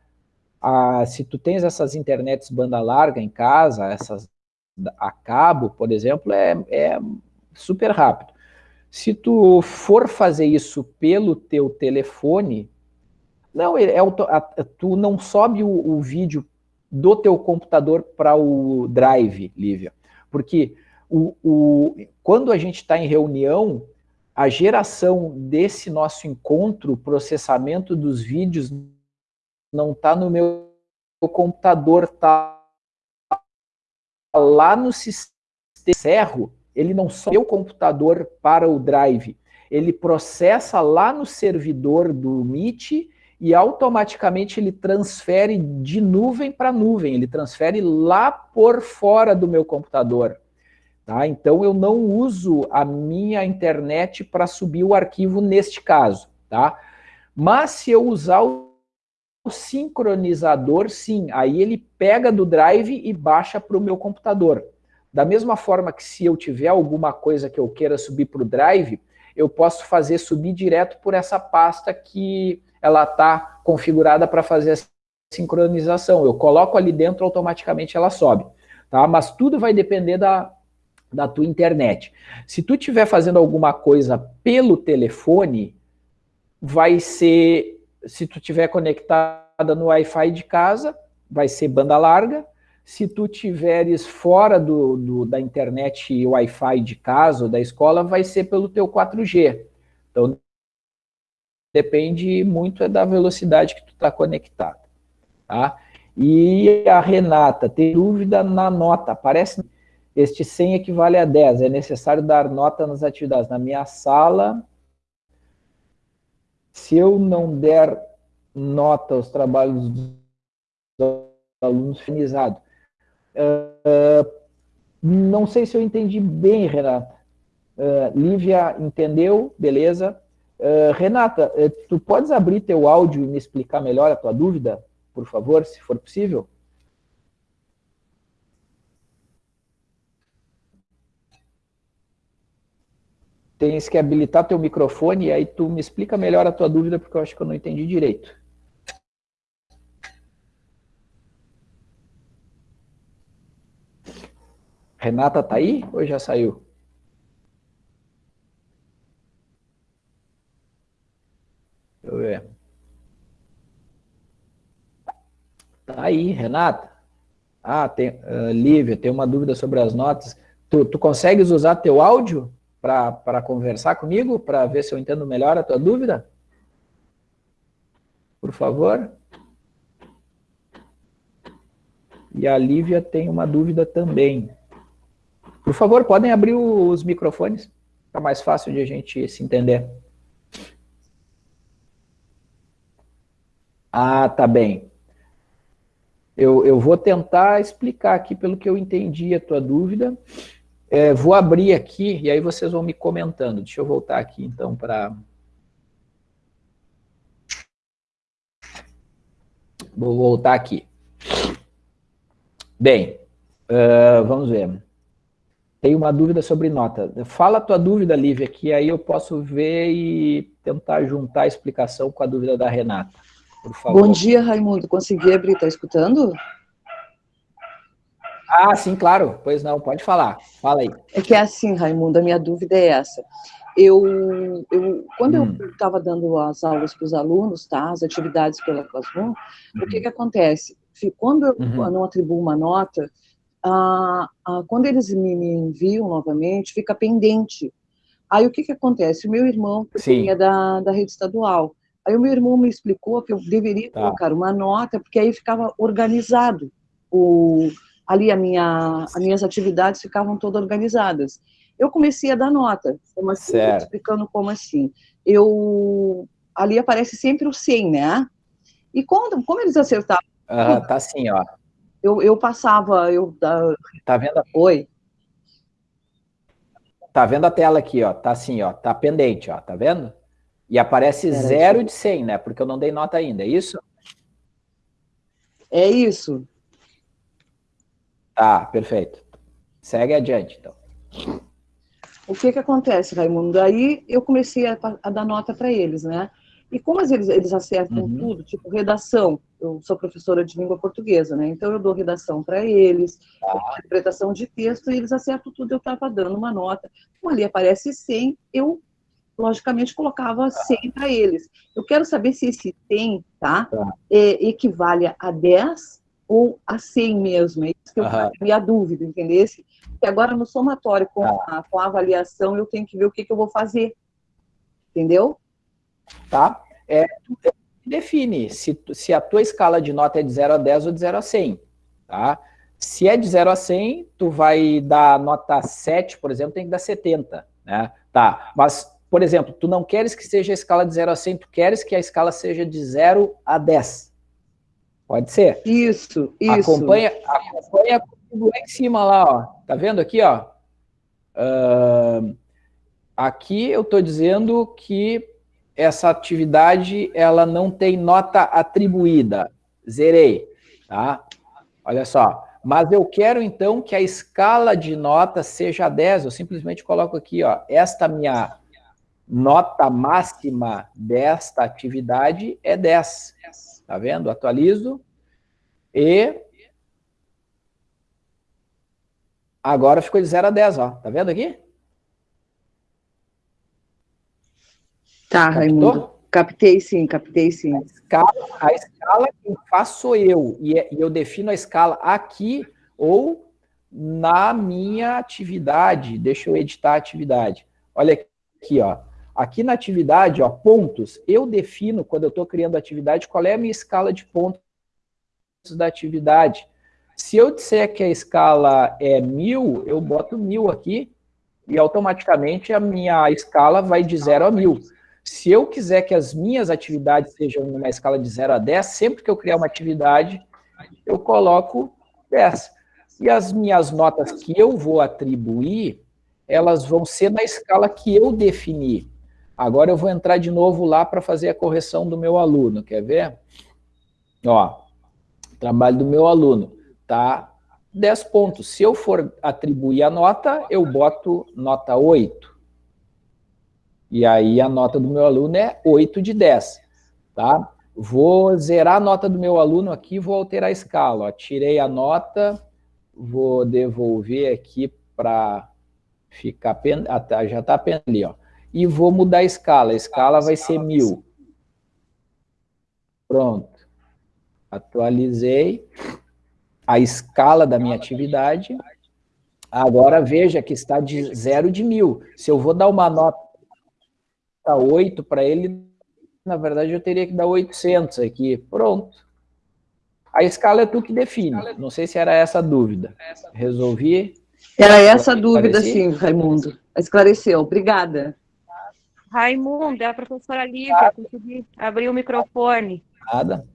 Se tu tens essas internets banda larga em casa, essas a cabo, por exemplo, é, é super rápido. Se tu for fazer isso pelo teu telefone, não, é, é, tu não sobe o, o vídeo do teu computador para o Drive, Lívia. Porque o, o, quando a gente está em reunião, a geração desse nosso encontro, processamento dos vídeos, não está no meu computador, está lá no sistema Serro, ele não só o computador para o Drive, ele processa lá no servidor do Meet e automaticamente ele transfere de nuvem para nuvem, ele transfere lá por fora do meu computador. Tá? Então eu não uso a minha internet para subir o arquivo neste caso. Tá? Mas se eu usar o sincronizador, sim, aí ele pega do drive e baixa para o meu computador. Da mesma forma que se eu tiver alguma coisa que eu queira subir para o drive, eu posso fazer subir direto por essa pasta que ela está configurada para fazer a sincronização. Eu coloco ali dentro, automaticamente ela sobe. Tá? Mas tudo vai depender da, da tua internet. Se tu estiver fazendo alguma coisa pelo telefone, vai ser, se tu estiver conectada no Wi-Fi de casa, vai ser banda larga. Se tu tiveres fora do, do da internet Wi-Fi de casa ou da escola, vai ser pelo teu 4G. Então, depende muito da velocidade que tu está conectado. Tá? E a Renata, tem dúvida na nota, parece este 100 equivale a 10. É necessário dar nota nas atividades. Na minha sala, se eu não der nota aos trabalhos dos alunos finalizados, uh, não sei se eu entendi bem, Renata. Uh, Lívia entendeu, beleza. Uh, Renata, tu podes abrir teu áudio e me explicar melhor a tua dúvida, por favor, se for possível? Tens que habilitar teu microfone e aí tu me explica melhor a tua dúvida, porque eu acho que eu não entendi direito. Renata tá aí ou já saiu? Deixa eu ver. Tá aí, Renata. Ah, tem, uh, Lívia, tem uma dúvida sobre as notas. Tu, tu consegues usar teu áudio? Para conversar comigo, para ver se eu entendo melhor a tua dúvida? Por favor. E a Lívia tem uma dúvida também. Por favor, podem abrir os microfones, fica mais fácil de a gente se entender. Ah, tá bem. Eu, eu vou tentar explicar aqui pelo que eu entendi a tua dúvida. É, vou abrir aqui e aí vocês vão me comentando. Deixa eu voltar aqui então para... Vou voltar aqui. Bem, uh, vamos ver. Tem uma dúvida sobre nota. Fala a tua dúvida, Lívia, que aí eu posso ver e tentar juntar a explicação com a dúvida da Renata. Bom dia, Raimundo. Consegui abrir? Está escutando? Ah, sim, claro. Pois não, pode falar. Fala aí. É que é assim, Raimundo, a minha dúvida é essa. Eu, eu quando hum. eu estava dando as aulas para os alunos, tá, as atividades pela Classroom, uhum. o que uhum. que acontece? Quando eu uhum. não atribuo uma nota, ah, ah, quando eles me, me, enviam novamente, fica pendente. Aí o que que acontece? O meu irmão é da, da rede estadual. Aí o meu irmão me explicou que eu deveria tá. colocar uma nota, porque aí ficava organizado o, ali a minha, as minhas atividades ficavam todas organizadas. Eu comecei a dar nota, como assim, explicando como assim. Eu, ali aparece sempre o 100, né? E quando, como eles acertavam... Ah, tá assim, ó. Eu, eu passava, eu... Tá vendo? Oi? Tá vendo a tela aqui, ó, tá assim, ó, tá pendente, ó, tá vendo? E aparece Pera zero de 100, né? Porque eu não dei nota ainda, é isso? É isso. Tá, perfeito. Segue adiante, então. O que que acontece, Raimundo? Aí eu comecei a, a dar nota para eles, né? E como eles, eles acertam uhum. tudo, tipo redação, eu sou professora de língua portuguesa, né? Então eu dou redação para eles, ah. interpretação de texto, e eles acertam tudo, eu estava dando uma nota. Como ali aparece 100, eu, logicamente, colocava 100 para eles. Eu quero saber se esse 100, tá, tá. É, equivale a 10 ou a 100 mesmo? É isso que eu uhum. minha dúvida, entendeu? E agora no somatório, com, tá. a, com a avaliação, eu tenho que ver o que, que eu vou fazer. Entendeu? Tá. É, define se, se a tua escala de nota é de 0 a 10 ou de 0 a 100, tá? Se é de 0 a 100, tu vai dar nota 7, por exemplo, tem que dar 70, né? Tá, mas, por exemplo, tu não queres que seja a escala de 0 a 100, tu queres que a escala seja de 0 a 10. Pode ser? Isso, isso. Acompanha, acompanha lá em cima lá, ó. Tá vendo aqui, ó? Uh, aqui eu estou dizendo que essa atividade ela não tem nota atribuída. Zerei, tá? Olha só. Mas eu quero, então, que a escala de nota seja 10. Eu simplesmente coloco aqui, ó, esta minha nota máxima desta atividade é 10. Tá vendo? Atualizo. E agora ficou de 0 a 10, ó. Tá vendo aqui? Tá, Captou? Raimundo. Captei sim, captei sim. A escala, a escala quem faz sou eu, é, e eu defino a escala aqui ou na minha atividade. Deixa eu editar a atividade. Olha aqui, ó. Aqui na atividade, ó, pontos, eu defino, quando eu estou criando atividade, qual é a minha escala de pontos da atividade. Se eu disser que a escala é mil, eu boto mil aqui, e automaticamente a minha escala vai de zero a mil. Se eu quiser que as minhas atividades sejam numa escala de 0 a 10, sempre que eu criar uma atividade, eu coloco 10. E as minhas notas que eu vou atribuir, elas vão ser na escala que eu defini. Agora eu vou entrar de novo lá para fazer a correção do meu aluno, quer ver? Ó, trabalho do meu aluno, tá? 10 pontos. Se eu for atribuir a nota, eu boto nota 8. E aí a nota do meu aluno é 8 de 10, tá? Vou zerar a nota do meu aluno aqui, vou alterar a escala. Ó. Tirei a nota, vou devolver aqui para ficar... Pen... Já está ali, ó. E vou mudar a escala. A escala vai ser 1000. Pronto. Atualizei a escala da minha atividade. Agora veja que está de 0 de 1000. Se eu vou dar uma nota 8 para ele, na verdade eu teria que dar 800 aqui. Pronto. A escala é tu que define. Não sei se era essa a dúvida. Resolvi. Era essa a dúvida, sim, Raimundo. Esclareceu. Obrigada. Raimundo, é a professora Lívia. Ah. Consegui abrir o microfone. Nada.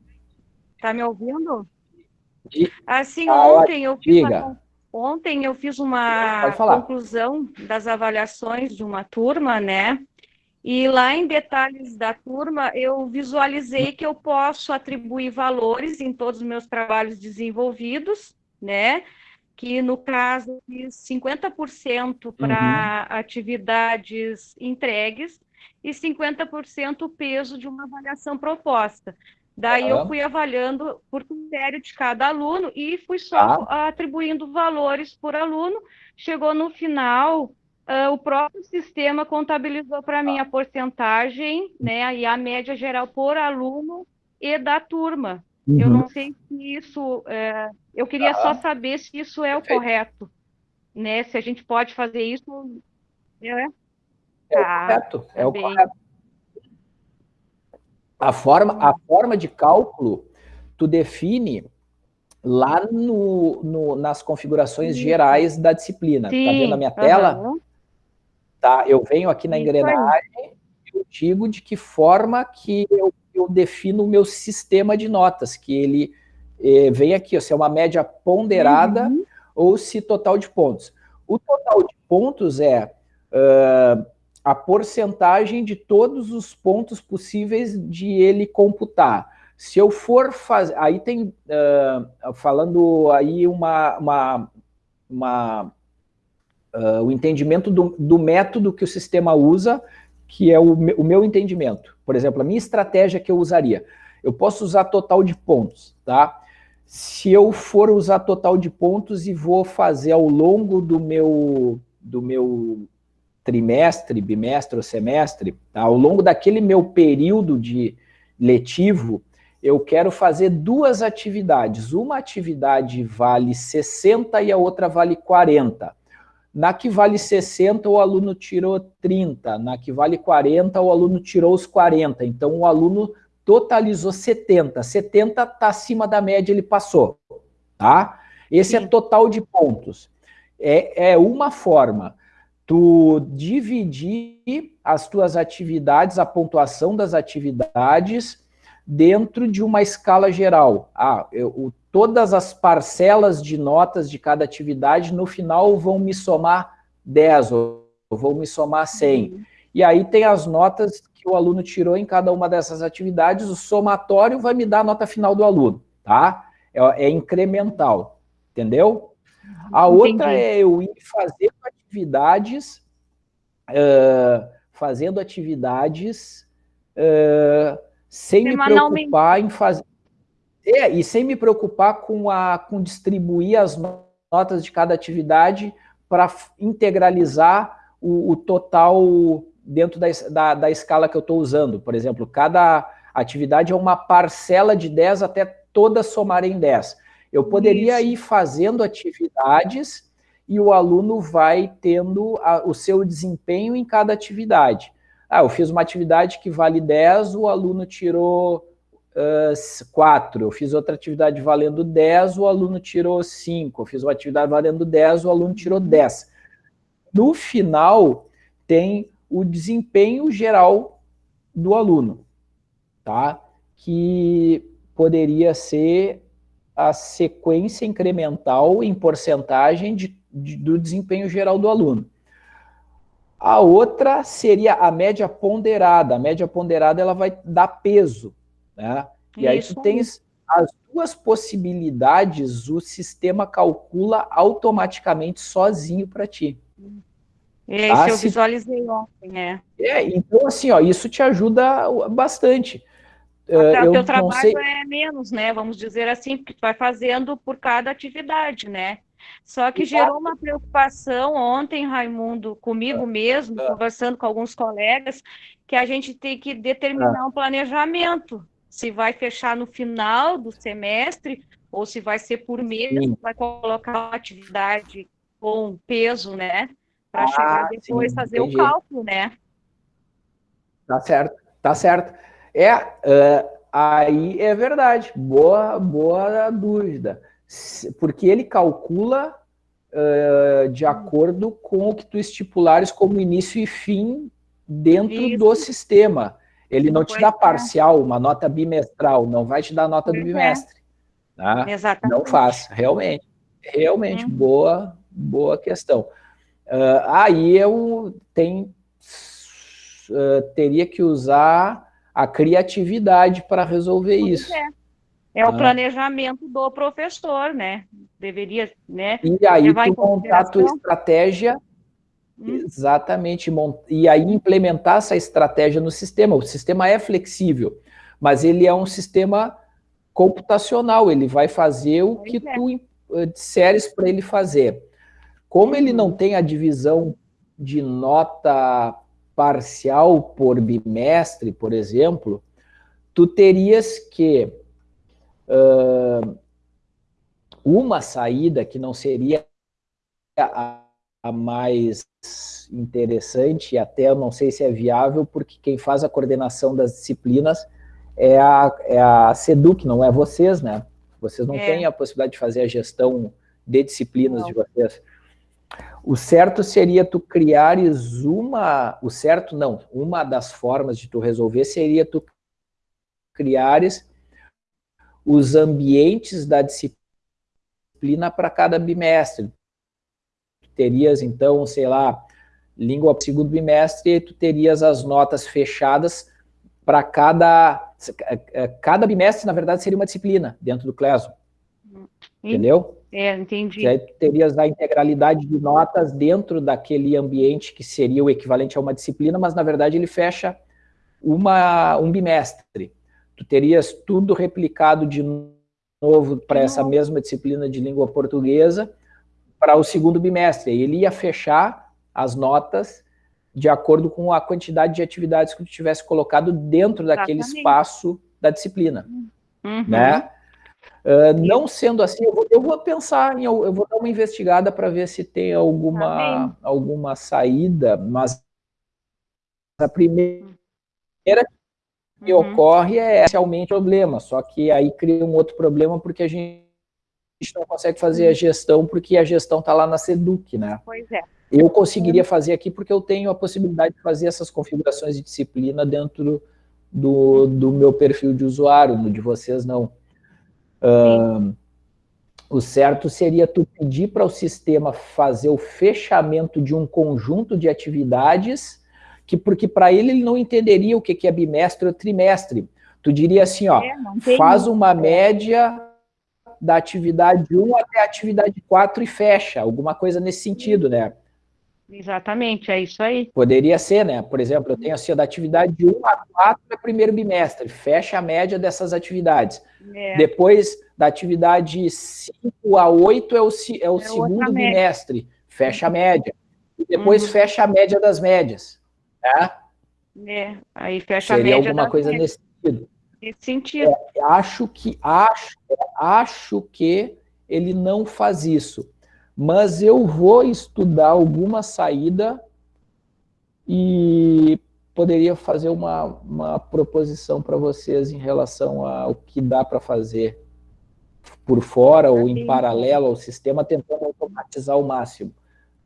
Tá me ouvindo? Assim, ah, ontem eu fiz uma, ontem eu fiz uma conclusão das avaliações de uma turma, né? E lá em detalhes da turma, eu visualizei que eu posso atribuir valores em todos os meus trabalhos desenvolvidos, né? Que no caso, fiz 50% para uhum. atividades entregues e 50% o peso de uma avaliação proposta. Daí uhum. eu fui avaliando por critério de cada aluno e fui só ah. atribuindo valores por aluno. Chegou no final, Uh, o próprio sistema contabilizou para mim a porcentagem, né, e a média geral por aluno e da turma. Uhum. Eu não sei se isso, é, eu queria só saber se isso é o correto, né, se a gente pode fazer isso. É, é tá, o correto, é o correto. A forma, a forma de cálculo, tu define lá no, no nas configurações gerais da disciplina. Sim. Tá vendo a minha tela? Uhum. Tá? Eu venho aqui na engrenagem e eu digo de que forma que eu, eu, defino o meu sistema de notas, que ele eh, vem aqui, ó, se é uma média ponderada uhum. ou se total de pontos. O total de pontos é uh, a porcentagem de todos os pontos possíveis de ele computar. Se eu for fazer... Aí tem, uh, falando aí uma, uma, uma uh, o entendimento do, do, método que o sistema usa, que é o, o meu entendimento. Por exemplo, a minha estratégia que eu usaria. Eu posso usar total de pontos, tá? Se eu for usar total de pontos e vou fazer ao longo do meu, do meu trimestre, bimestre ou semestre, tá? ao longo daquele meu período de letivo, eu quero fazer duas atividades. Uma atividade vale 60 e a outra vale 40. Na que vale 60, o aluno tirou 30. Na que vale 40, o aluno tirou os 40. Então, o aluno totalizou 70. 70 está acima da média, ele passou. Tá? Esse é Sim. é total de pontos. É, é uma forma tu dividir as tuas atividades, a pontuação das atividades dentro de uma escala geral. Ah, eu, todas as parcelas de notas de cada atividade no final vão me somar 10 ou vão me somar 100. Uhum. E aí tem as notas que o aluno tirou em cada uma dessas atividades, o somatório vai me dar a nota final do aluno, tá? É, é incremental, entendeu? A Entendi. outra é eu ir fazendo atividades, uh, fazendo atividades uh, sem me preocupar em fazer... É, e sem me preocupar com, a, com distribuir as notas de cada atividade para integralizar o, o, total dentro da, da, da escala que eu estou usando. Por exemplo, cada atividade é uma parcela de 10 até todas somarem 10. Eu poderia Isso. ir fazendo atividades e o aluno vai tendo a, o seu desempenho em cada atividade. Ah, eu fiz uma atividade que vale 10, o aluno tirou uh, 4. Eu fiz outra atividade valendo 10, o aluno tirou 5. Eu fiz uma atividade valendo 10, o aluno tirou 10. No final, tem o desempenho geral do aluno, tá? Que poderia ser a sequência incremental em porcentagem de, de, do desempenho geral do aluno. A outra seria a média ponderada. A média ponderada ela vai dar peso. Né? E Isso. aí tu tens as duas possibilidades, o sistema calcula automaticamente sozinho para ti. É, tá? eu visualizei ontem, né? É, então assim, ó, isso te ajuda bastante. Até o teu trabalho sei... é menos, né? Vamos dizer assim, porque tu vai fazendo por cada atividade, né? Só que gerou uma preocupação ontem, Raimundo, comigo é. mesmo, é. conversando com alguns colegas, que a gente tem que determinar é. um planejamento. Se vai fechar no final do semestre, ou se vai ser por mês, sim. vai colocar uma atividade com peso, né? Para ah, chegar depois sim, fazer entendi. o cálculo, né? Tá certo, tá certo. É, uh, aí é verdade, boa, boa dúvida porque ele calcula uh, de acordo com o que tu estipulares como início e fim dentro Isso. do sistema. Ele não, não te dá parcial, uma nota bimestral, não vai te dar nota do bimestre. Tá? Exatamente. Não faz, realmente. Realmente, uhum. boa, boa questão. Uh, aí eu tenho, uh, teria que usar a criatividade para resolver isso. É. É o ah. planejamento do professor, né? Deveria, né? E aí tu montar a tua estratégia, hum. exatamente, e aí implementar essa estratégia no sistema. O sistema é flexível, mas ele é um sistema computacional, ele vai fazer o que é. tu eh, disseres para ele fazer. Como ele não uhum. tem a divisão de nota parcial por bimestre, por exemplo, tu terias que uh, uma saída que não seria a, a, mais interessante, e até eu não sei se é viável, porque quem faz a coordenação das disciplinas é a, é a SEDUC, não é vocês, né? Vocês não é. têm a possibilidade de fazer a gestão de disciplinas não. de vocês. O certo seria tu criares uma, o certo não, uma das formas de tu resolver seria tu criares os ambientes da disciplina para cada bimestre. Tu terias, então, sei lá, língua segundo bimestre, tu terias as notas fechadas para cada... Cada bimestre, na verdade, seria uma disciplina dentro do Classroom. Entendeu? É, entendi. E aí tu terias a integralidade de notas dentro daquele ambiente que seria o equivalente a uma disciplina, mas, na verdade, ele fecha uma, um bimestre tu terias tudo replicado de novo para essa mesma disciplina de língua portuguesa para o segundo bimestre. Ele ia fechar as notas de acordo com a quantidade de atividades que tu tivesse colocado dentro daquele espaço da disciplina. uhum. né? Uh, não sendo assim, eu vou, eu vou, pensar, em, eu vou dar uma investigada para ver se tem alguma, tá alguma saída, mas a primeira que uhum. ocorre é essencialmente problema, só que aí cria um outro problema porque a gente não consegue fazer a uhum. gestão porque a gestão está lá na SEDUC, né? Pois é. Eu conseguiria fazer aqui porque eu tenho a possibilidade de fazer essas configurações de disciplina dentro do, do meu perfil de usuário, no de vocês não. Uh, o certo seria tu pedir para o sistema fazer o fechamento de um conjunto de atividades, que porque para ele ele não entenderia o que, que é bimestre ou trimestre. Tu diria assim, ó, é, faz uma média da atividade 1 até a atividade 4 e fecha, alguma coisa nesse sentido, né? Exatamente, é isso aí. Poderia ser, né? Por exemplo, eu tenho assim, da atividade de 1 a 4 é primeiro bimestre, fecha a média dessas atividades. É. Depois, da atividade 5 a 8 é o, é o é segundo bimestre, fecha a média. E depois uhum. fecha a média das médias. Né? É, aí fecha Seria a média alguma coisa médias. nesse sentido. Nesse sentido. É, acho que acho, acho que ele não faz isso. Mas eu vou estudar alguma saída e poderia fazer uma, uma proposição para vocês em relação ao que dá para fazer por fora ou em paralelo ao sistema, tentando automatizar o máximo.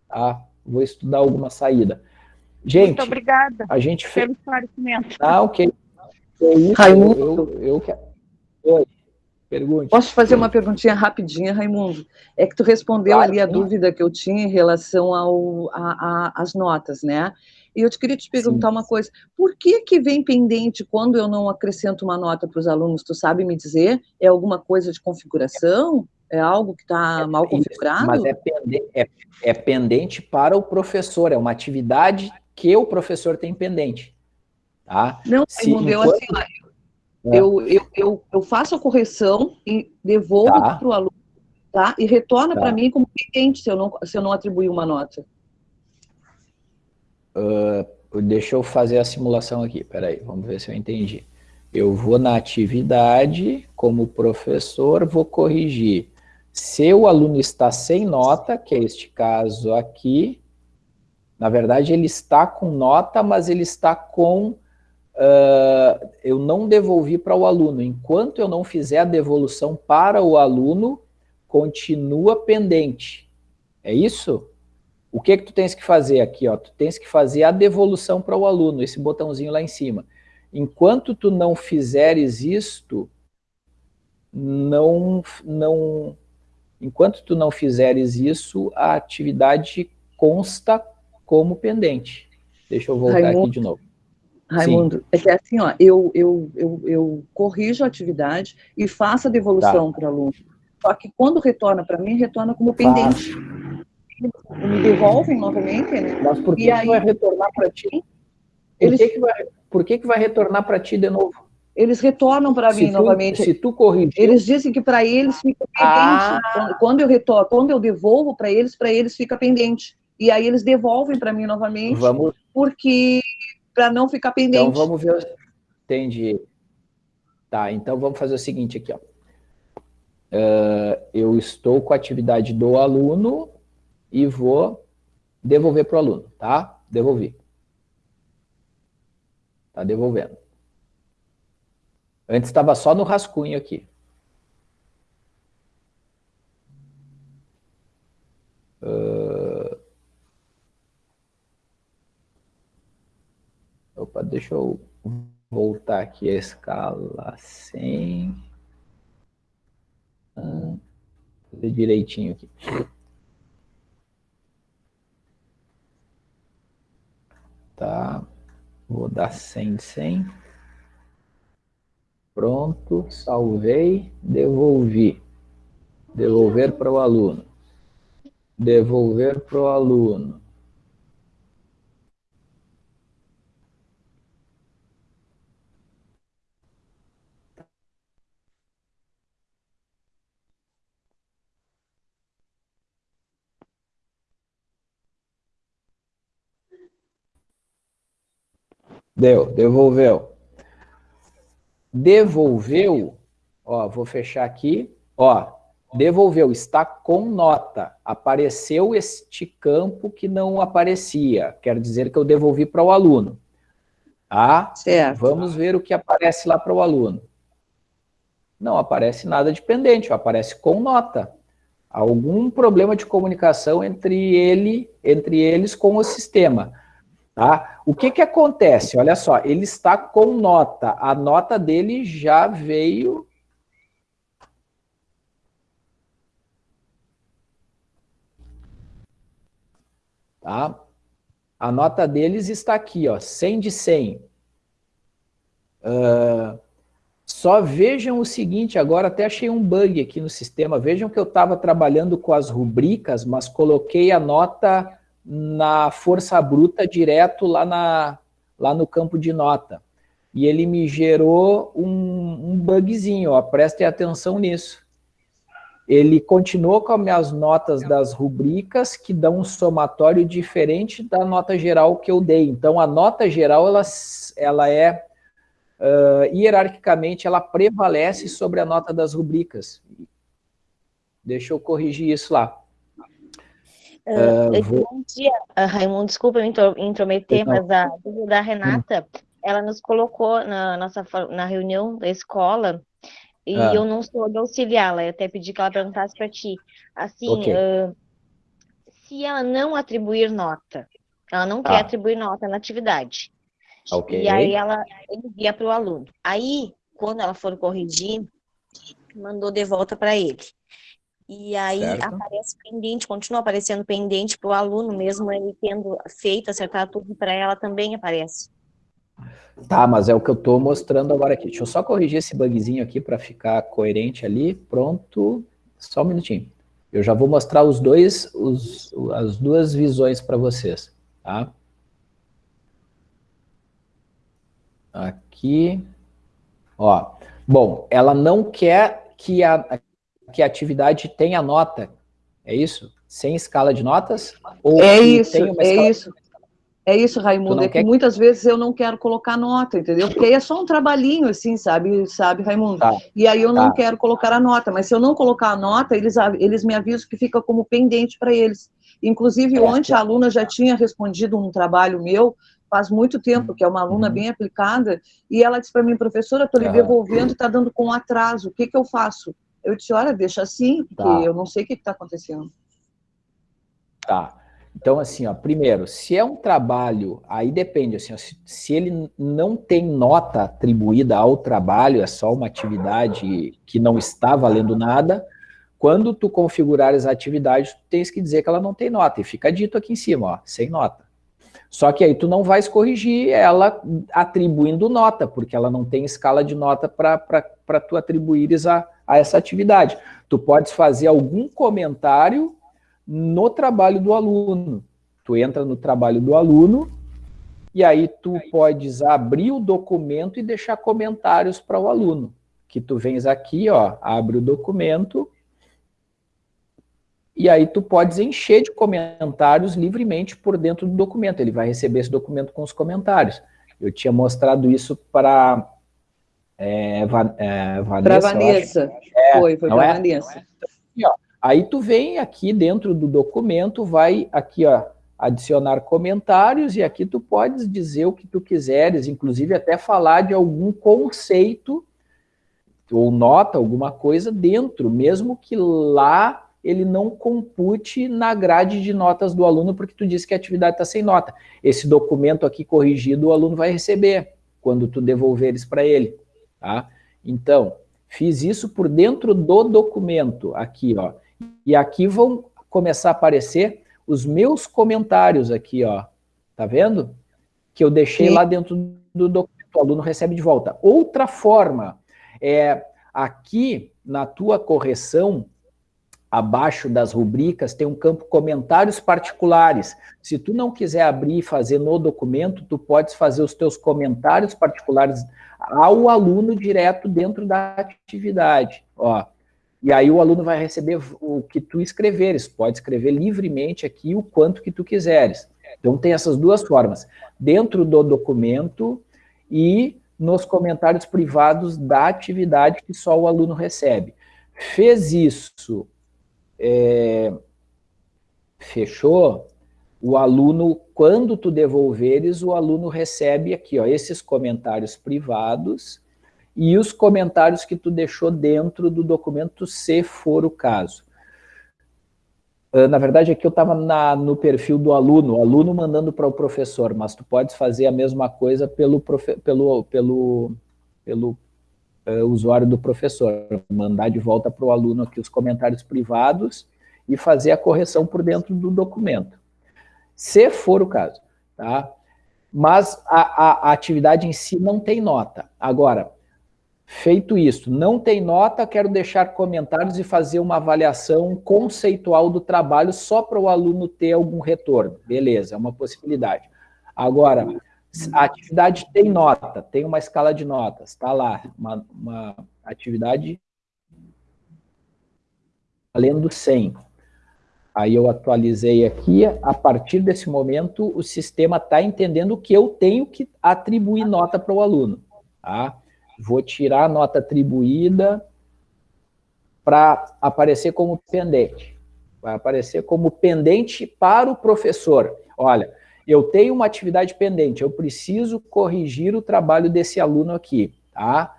Tá? Vou estudar alguma saída. Gente, Muito obrigada a gente fez... pelo esclarecimento. Ah, ok. É isso, Raimundo. Eu, eu, eu quero... Pergunte. Posso fazer uma perguntinha rapidinha, Raimundo? É que tu respondeu claro, ali a sim. dúvida que eu tinha em relação às notas, né? E eu te queria te perguntar sim. uma coisa, por que que vem pendente quando eu não acrescento uma nota para os alunos? Tu sabe me dizer? É alguma coisa de configuração? É algo que está é, mal configurado? Mas é pendente, é, é pendente para o professor, é uma atividade que o professor tem pendente. Tá? Não, Se, enquanto... eu, assim, é. eu, eu, eu, eu, faço a correção e devolvo tá. para o aluno, tá? E retorna tá. para mim como pendente se eu não, se eu não atribuir uma nota. Uh, deixa eu fazer a simulação aqui, peraí, vamos ver se eu entendi. Eu vou na atividade, como professor, vou corrigir. Se o aluno está sem nota, que é este caso aqui, na verdade ele está com nota, mas ele está com uh, eu não devolvi para o aluno. Enquanto eu não fizer a devolução para o aluno, continua pendente. É isso? O que que tu tens que fazer aqui? Ó? Tu tens que fazer a devolução para o aluno, esse botãozinho lá em cima. Enquanto tu não fizeres isto, não, não, enquanto tu não fizeres isso, a atividade consta como pendente. Deixa eu voltar Raimundo, aqui de novo. Raimundo, Sim. é que é assim, ó, eu, eu, eu, eu corrijo a atividade e faço a devolução tá. para o aluno. Só que quando retorna para mim, retorna como pendente. Me devolvem novamente, né? Mas por que, e aí, vai retornar para ti? Por, eles... que, que, vai, por que, que vai retornar para ti de novo? Eles retornam para mim tu, novamente. Se tu corrigir... Eles dizem que para eles fica pendente. Ah. Quando eu retorno, quando eu devolvo para eles, para eles fica pendente. E aí eles devolvem para mim novamente, Vamos... porque para não ficar então, pendente. Então vamos ver. Entendi. Tá, então vamos fazer o seguinte aqui, ó. Uh, eu estou com a atividade do aluno e vou devolver para o aluno, tá? Devolvi. Tá devolvendo. Antes estava só no rascunho aqui. Uh, Opa, deixa eu voltar aqui a escala sem... Ah, fazer direitinho aqui. Tá, vou dar 100, 100. Pronto, salvei, devolvi. Devolver para o aluno. Devolver para o aluno. Deu, devolveu. Devolveu, Ó, vou fechar aqui. Ó, devolveu, está com nota. Apareceu este campo que não aparecia. Quer dizer que eu devolvi para o aluno. Tá? Certo. Vamos ver o que aparece lá para o aluno. Não aparece nada de pendente, aparece com nota. Algum problema de comunicação entre ele, entre eles com o sistema. Tá? O que, que acontece? Olha só, ele está com nota. A nota dele já veio... Tá? A nota deles está aqui, ó, 100 de 100. Uh, só vejam o seguinte, agora até achei um bug aqui no sistema. Vejam que eu estava trabalhando com as rubricas, mas coloquei a nota na força bruta direto lá, na, lá no campo de nota. E ele me gerou um, um bugzinho, ó, prestem atenção nisso. Ele continuou com as minhas notas das rubricas, que dão um somatório diferente da nota geral que eu dei. Então, a nota geral, ela, ela é, uh, hierarquicamente, ela prevalece sobre a nota das rubricas. Deixa eu corrigir isso lá. Uh, vou... Bom dia, uh, Raimundo, desculpa me intrometer, Não. mas a dúvida da Renata, hum. ela nos colocou na nossa na reunião da escola, e ah. eu não sou de auxiliá-la, eu até pedi que ela perguntasse para ti. Assim, okay. uh, se ela não atribuir nota, ela não ah. quer atribuir nota na atividade, okay. e aí ela envia para o aluno. Aí, quando ela for corrigir, mandou de volta para ele. E aí certo. aparece pendente, continua aparecendo pendente para o aluno, mesmo ele tendo feito, acertar tudo para ela, também aparece. Tá, mas é o que eu estou mostrando agora aqui. Deixa eu só corrigir esse bugzinho aqui para ficar coerente ali. Pronto, só um minutinho. Eu já vou mostrar os dois, os, as duas visões para vocês, tá? Aqui, ó. Bom, ela não quer que a, que a atividade tenha nota, é isso? Sem escala de notas? Ou é isso, é isso. É isso, Raimundo, é que muitas vezes eu não quero colocar nota, entendeu? Porque aí é só um trabalhinho, assim, sabe, sabe, Raimundo? Tá. E aí eu tá. não quero colocar a nota, mas se eu não colocar a nota, eles, eles me avisam que fica como pendente para eles. Inclusive, é, ontem a aluna já tinha respondido um trabalho meu, faz muito tempo, que é uma aluna uhum. bem aplicada, e ela disse para mim, professora, estou lhe devolvendo, está dando com atraso, o que, que eu faço? Eu disse, olha, deixa assim, porque tá. eu não sei o que está acontecendo. Tá. Então, assim, ó, primeiro, se é um trabalho, aí depende, assim, ó, se, se, ele não tem nota atribuída ao trabalho, é só uma atividade que não está valendo nada, quando tu configurares a atividade, tu tens que dizer que ela não tem nota, e fica dito aqui em cima, ó, sem nota. Só que aí tu não vais corrigir ela atribuindo nota, porque ela não tem escala de nota para tu atribuires a, a essa atividade. Tu podes fazer algum comentário no trabalho do aluno. Tu entra no trabalho do aluno e aí tu podes abrir o documento e deixar comentários para o aluno. Que tu vens aqui, ó, abre o documento e aí tu podes encher de comentários livremente por dentro do documento. Ele vai receber esse documento com os comentários. Eu tinha mostrado isso para é, Van, é, Vanessa. Para Vanessa. É, foi, foi para é? Vanessa. Aqui, ó, aí tu vem aqui dentro do documento, vai aqui, ó, adicionar comentários e aqui tu podes dizer o que tu quiseres, inclusive até falar de algum conceito ou nota, alguma coisa dentro, mesmo que lá ele não compute na grade de notas do aluno, porque tu disse que a atividade está sem nota. Esse documento aqui corrigido o aluno vai receber, quando tu devolveres para ele. Tá? Então, fiz isso por dentro do documento, aqui, ó. E aqui vão começar a aparecer os meus comentários aqui, ó. Tá vendo? Que eu deixei Sim. lá dentro do documento, o aluno recebe de volta. Outra forma, é aqui na tua correção, abaixo das rubricas, tem um campo comentários particulares. Se tu não quiser abrir e fazer no documento, tu podes fazer os teus comentários particulares ao aluno direto dentro da atividade. Ó, e aí o aluno vai receber o que tu escreveres, pode escrever livremente aqui o quanto que tu quiseres. Então tem essas duas formas, dentro do documento e nos comentários privados da atividade que só o aluno recebe. Fez isso, é, fechou, o aluno, quando tu devolveres, o aluno recebe aqui, ó, esses comentários privados e os comentários que tu deixou dentro do documento, se for o caso. Ah, na verdade, aqui eu estava no perfil do aluno, o aluno mandando para o professor, mas tu podes fazer a mesma coisa pelo, pelo, pelo, pelo uh, usuário do professor, mandar de volta para o aluno aqui os comentários privados e fazer a correção por dentro do documento, se for o caso, tá? Mas a, a, a atividade em si não tem nota. Agora, Feito isso, não tem nota, quero deixar comentários e fazer uma avaliação conceitual do trabalho só para o aluno ter algum retorno. Beleza, é uma possibilidade. Agora, a atividade tem nota, tem uma escala de notas, está lá, uma, uma atividade valendo 100. Aí eu atualizei aqui, a partir desse momento o sistema está entendendo que eu tenho que atribuir nota para o aluno. Tá? vou tirar a nota atribuída para aparecer como pendente. Vai aparecer como pendente para o professor. Olha, eu tenho uma atividade pendente, eu preciso corrigir o trabalho desse aluno aqui, tá?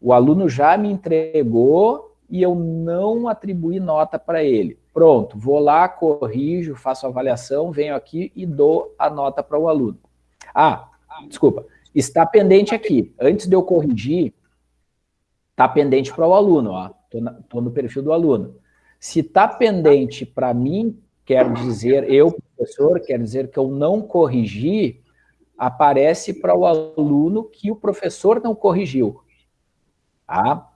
O aluno já me entregou e eu não atribuí nota para ele. Pronto, vou lá, corrijo, faço a avaliação, venho aqui e dou a nota para o aluno. Ah, desculpa, Está pendente aqui. Antes de eu corrigir, está pendente para o aluno. Estou no perfil do aluno. Se está pendente para mim, quer dizer, eu, professor, quer dizer que eu não corrigi, aparece para o aluno que o professor não corrigiu. Tá?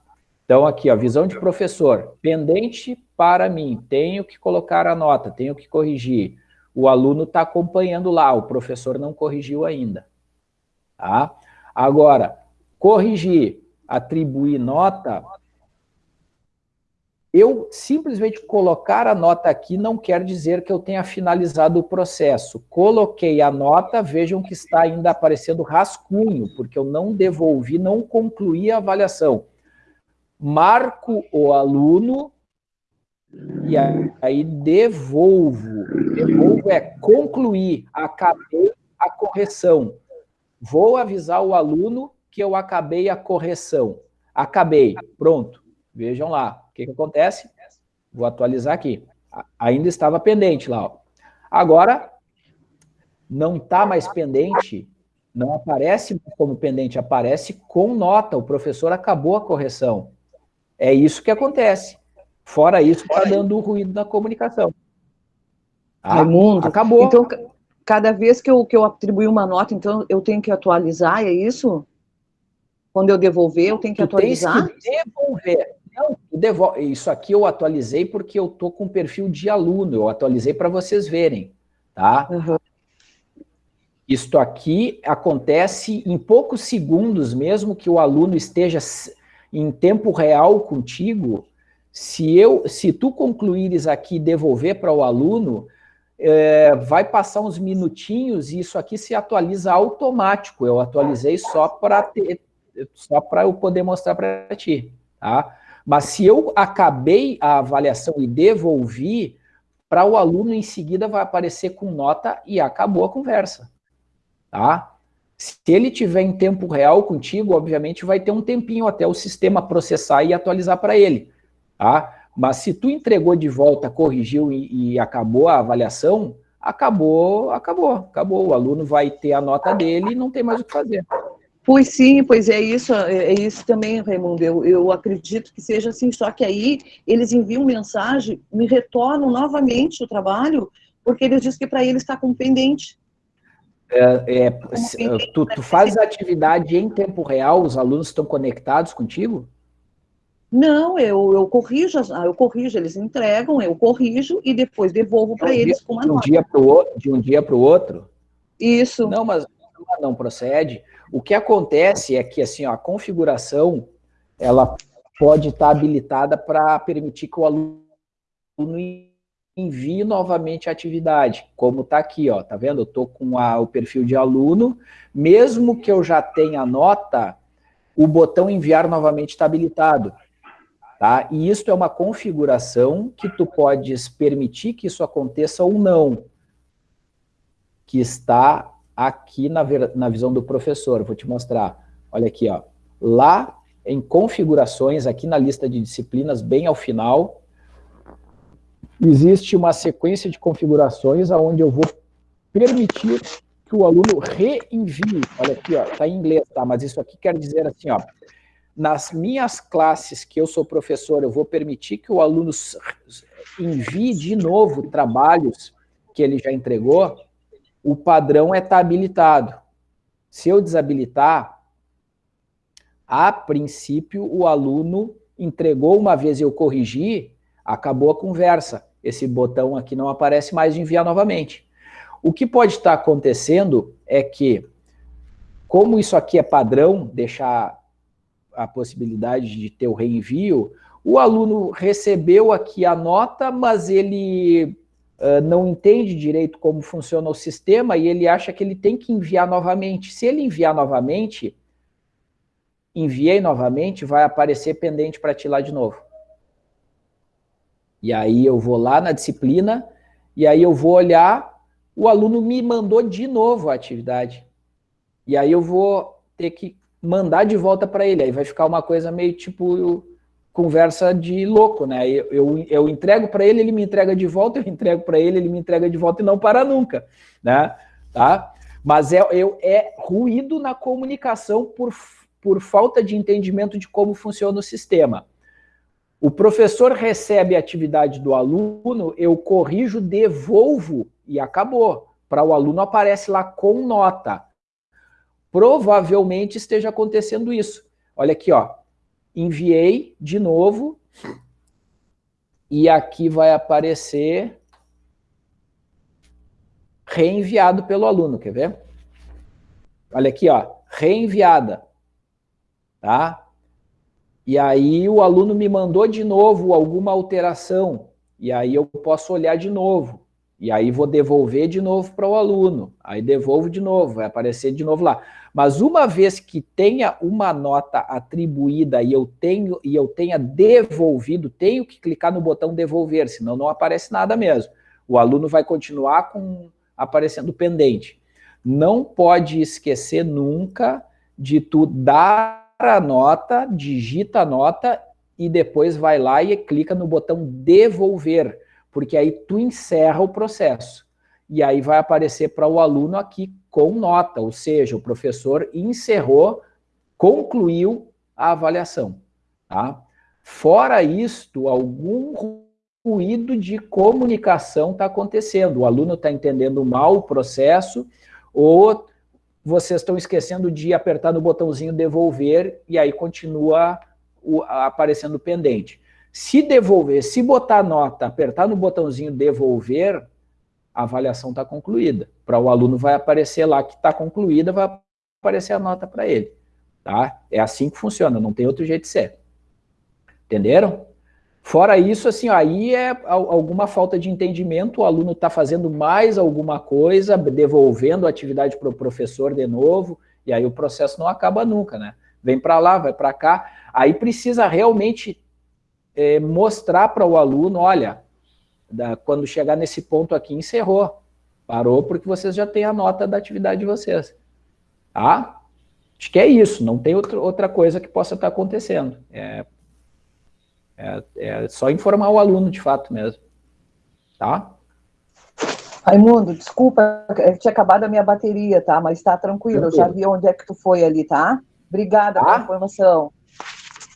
Então, aqui, a visão de professor, pendente para mim, tenho que colocar a nota, tenho que corrigir. O aluno está acompanhando lá, o professor não corrigiu ainda. Tá? Agora, corrigir, atribuir nota, eu simplesmente colocar a nota aqui não quer dizer que eu tenha finalizado o processo. Coloquei a nota, vejam que está ainda aparecendo rascunho, porque eu não devolvi, não concluí a avaliação. Marco o aluno e aí devolvo. Devolvo é concluir, acabei a correção. Vou avisar o aluno que eu acabei a correção. Acabei, pronto. Vejam lá, que, que acontece? Vou atualizar aqui. Ainda estava pendente lá. Ó. Agora, não está mais pendente, não aparece como pendente, aparece com nota. O professor acabou a correção. É isso que acontece. Fora isso, está dando ruído na comunicação. Tá? Raimundo, acabou. Então, cada vez que eu, que eu atribuir uma nota, então eu tenho que atualizar, é isso? Quando eu devolver, eu tenho que tu atualizar? Tens que devolver. Não. Isso aqui eu atualizei porque eu tô com perfil de aluno, eu atualizei para vocês verem, tá? Uhum. Isto aqui acontece em poucos segundos, mesmo que o aluno esteja em tempo real contigo, se, eu, se tu concluires aqui e devolver para o aluno, é, vai passar uns minutinhos e isso aqui se atualiza automático. Eu atualizei só para só para eu poder mostrar para ti, tá? Mas se eu acabei a avaliação e devolvi, para o aluno em seguida vai aparecer com nota e acabou a conversa, tá? Se ele tiver em tempo real contigo, obviamente vai ter um tempinho até o sistema processar e atualizar para ele, tá? Mas se tu entregou de volta, corrigiu e, e, acabou a avaliação, acabou, acabou, acabou. O aluno vai ter a nota dele e não tem mais o que fazer. Pois sim, pois é isso, é, é isso também, Raimundo. Eu, eu acredito que seja assim, só que aí eles enviam mensagem, me retornam novamente o trabalho, porque eles dizem que para eles está com pendente. É, é, tu, tu faz atividade em tempo real, os alunos estão conectados contigo? Não, eu, eu corrijo, eu corrijo, eles entregam, eu corrijo e depois devolvo para eles com uma de um Dia pro, de um dia para o outro? Isso. Não, mas não procede. O que acontece é que assim, ó, a configuração ela pode estar habilitada para permitir que o aluno envie novamente a atividade, como está aqui, ó, tá vendo? Eu estou com a, o perfil de aluno, mesmo que eu já tenha nota, o botão enviar novamente está habilitado. Tá? E isso é uma configuração que tu podes permitir que isso aconteça ou não, que está aqui na, na visão do professor. Vou te mostrar. Olha aqui, ó. lá em configurações, aqui na lista de disciplinas, bem ao final, existe uma sequência de configurações onde eu vou permitir que o aluno reenvie, olha aqui, ó, tá em inglês, tá? Mas isso aqui quer dizer assim, ó, nas minhas classes que eu sou professor, eu vou permitir que o aluno envie de novo trabalhos que ele já entregou, o padrão é estar tá habilitado. Se eu desabilitar, a princípio o aluno entregou uma vez eu corrigi, acabou a conversa. Esse botão aqui não aparece mais de enviar novamente. O que pode estar acontecendo é que, como isso aqui é padrão, deixar a possibilidade de ter o reenvio, o aluno recebeu aqui a nota, mas ele uh, não entende direito como funciona o sistema e ele acha que ele tem que enviar novamente. Se ele enviar novamente, enviei novamente, vai aparecer pendente para ti lá de novo. E aí eu vou lá na disciplina, e aí eu vou olhar o aluno me mandou de novo a atividade. E aí eu vou ter que mandar de volta para ele. Aí vai ficar uma coisa meio tipo conversa de louco, né? Eu, eu, eu entrego para ele, ele me entrega de volta, eu entrego para ele, ele me entrega de volta e não para nunca, né? Tá? Mas é, eu, é ruído na comunicação por, por falta de entendimento de como funciona o sistema. O professor recebe a atividade do aluno, eu corrijo, devolvo e acabou. Para o aluno aparece lá com nota. Provavelmente esteja acontecendo isso. Olha aqui, ó. Enviei de novo. E aqui vai aparecer reenviado pelo aluno, quer ver? Olha aqui, ó, reenviada, tá? E aí o aluno me mandou de novo alguma alteração, e aí eu posso olhar de novo. E aí vou devolver de novo para o aluno. Aí devolvo de novo, vai aparecer de novo lá. Mas uma vez que tenha uma nota atribuída e eu tenho e eu tenha devolvido, tenho que clicar no botão devolver, senão não aparece nada mesmo. O aluno vai continuar com aparecendo pendente. Não pode esquecer nunca de tu dar a nota, digita a nota e depois vai lá e clica no botão devolver, porque aí tu encerra o processo. E aí vai aparecer para o aluno aqui com nota, ou seja, o professor encerrou, concluiu a avaliação. Tá? Fora isto, algum ruído de comunicação está acontecendo. O aluno está entendendo mal o processo, ou vocês estão esquecendo de apertar no botãozinho devolver e aí continua aparecendo pendente. Se devolver, se botar nota, apertar no botãozinho devolver, a avaliação está concluída. Para o aluno vai aparecer lá que está concluída, vai aparecer a nota para ele. Tá? É assim que funciona, não tem outro jeito de ser. Entenderam? Fora isso, assim, aí é alguma falta de entendimento, o aluno está fazendo mais alguma coisa, devolvendo a atividade para o professor de novo, e aí o processo não acaba nunca, né? Vem para lá, vai para cá, aí precisa realmente é, mostrar para o aluno, olha, da, quando chegar nesse ponto aqui, encerrou, parou porque vocês já têm a nota da atividade de vocês, tá? Acho que é isso, não tem outra, outra coisa que possa estar acontecendo, é é, é só informar o aluno, de fato mesmo. Tá? Raimundo, desculpa, tinha acabado a minha bateria, tá? Mas tá tranquilo, eu já vi onde é que tu foi ali, tá? Obrigada tá? pela informação.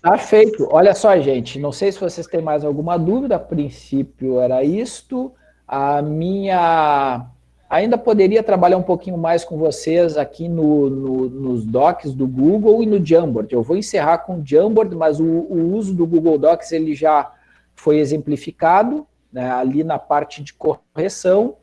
Tá feito. Olha só, gente, não sei se vocês têm mais alguma dúvida, a princípio era isto. A minha Ainda poderia trabalhar um pouquinho mais com vocês aqui no, no, nos docs do Google e no Jamboard. Eu vou encerrar com o Jamboard, mas o, o uso do Google Docs ele já foi exemplificado né, ali na parte de correção.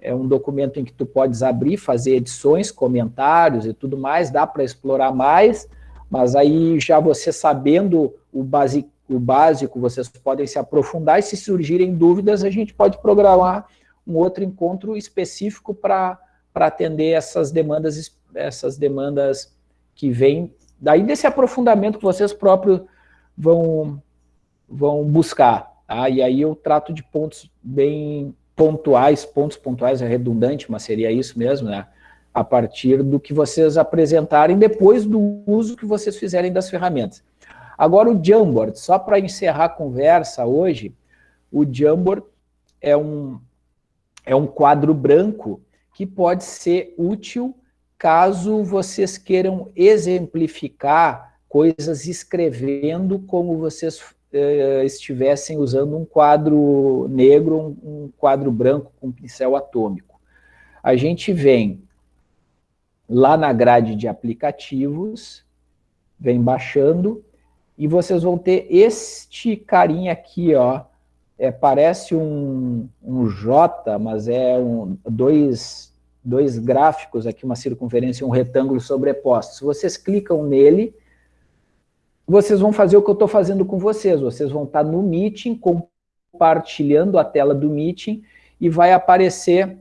É um documento em que tu podes abrir, fazer edições, comentários e tudo mais, dá para explorar mais, mas aí já você sabendo o, base, o básico, vocês podem se aprofundar e se surgirem dúvidas, a gente pode programar um outro encontro específico para atender essas demandas, essas demandas que vêm daí desse aprofundamento que vocês próprios vão, vão buscar. Tá? E aí eu trato de pontos bem pontuais, pontos pontuais é redundante, mas seria isso mesmo, né? A partir do que vocês apresentarem depois do uso que vocês fizerem das ferramentas. Agora o Jamboard, só para encerrar a conversa hoje, o Jamboard é um, é um quadro branco que pode ser útil caso vocês queiram exemplificar coisas escrevendo como vocês eh, estivessem usando um quadro negro, um, um quadro branco com pincel atômico. A gente vem lá na grade de aplicativos, vem baixando, e vocês vão ter este carinha aqui, ó, é, parece um, um J, mas é um, dois, dois gráficos aqui, uma circunferência e um retângulo sobrepostos. Vocês clicam nele, vocês vão fazer o que eu estou fazendo com vocês. Vocês vão estar no Meeting, compartilhando a tela do Meeting, e vai aparecer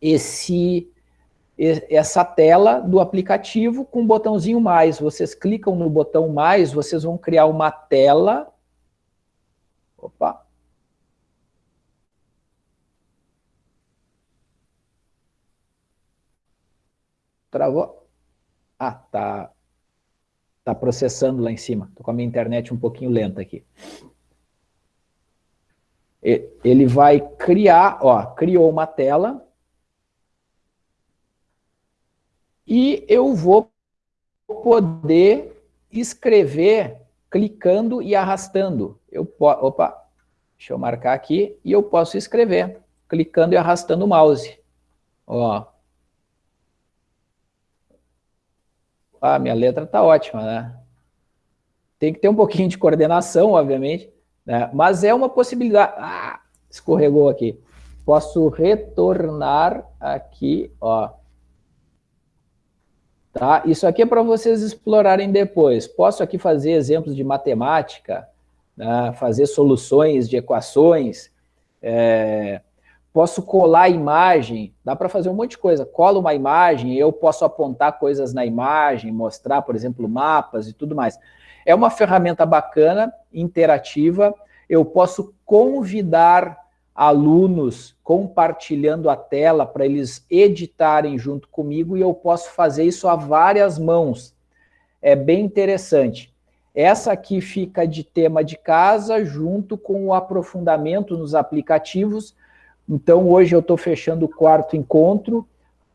esse, essa tela do aplicativo com o botãozinho mais. Vocês clicam no botão mais, vocês vão criar uma tela. Opa! Travou? Ah, tá, tá processando lá em cima. Tô com a minha internet um pouquinho lenta aqui. Ele vai criar, ó, criou uma tela. E eu vou poder escrever clicando e arrastando. Eu, opa, deixa eu marcar aqui, e eu posso escrever, clicando e arrastando o mouse. Ó, ah, minha letra está ótima, né? Tem que ter um pouquinho de coordenação, obviamente, né? mas é uma possibilidade. Ah, escorregou aqui. Posso retornar aqui, ó. Tá? Isso aqui é para vocês explorarem depois. Posso aqui fazer exemplos de matemática, né? fazer soluções de equações, é, posso colar a imagem, dá para fazer um monte de coisa. Colo uma imagem, eu posso apontar coisas na imagem, mostrar, por exemplo, mapas e tudo mais. É uma ferramenta bacana, interativa, eu posso convidar alunos compartilhando a tela para eles editarem junto comigo e eu posso fazer isso a várias mãos. É bem interessante. Essa aqui fica de tema de casa junto com o aprofundamento nos aplicativos, então, hoje eu estou fechando o quarto encontro,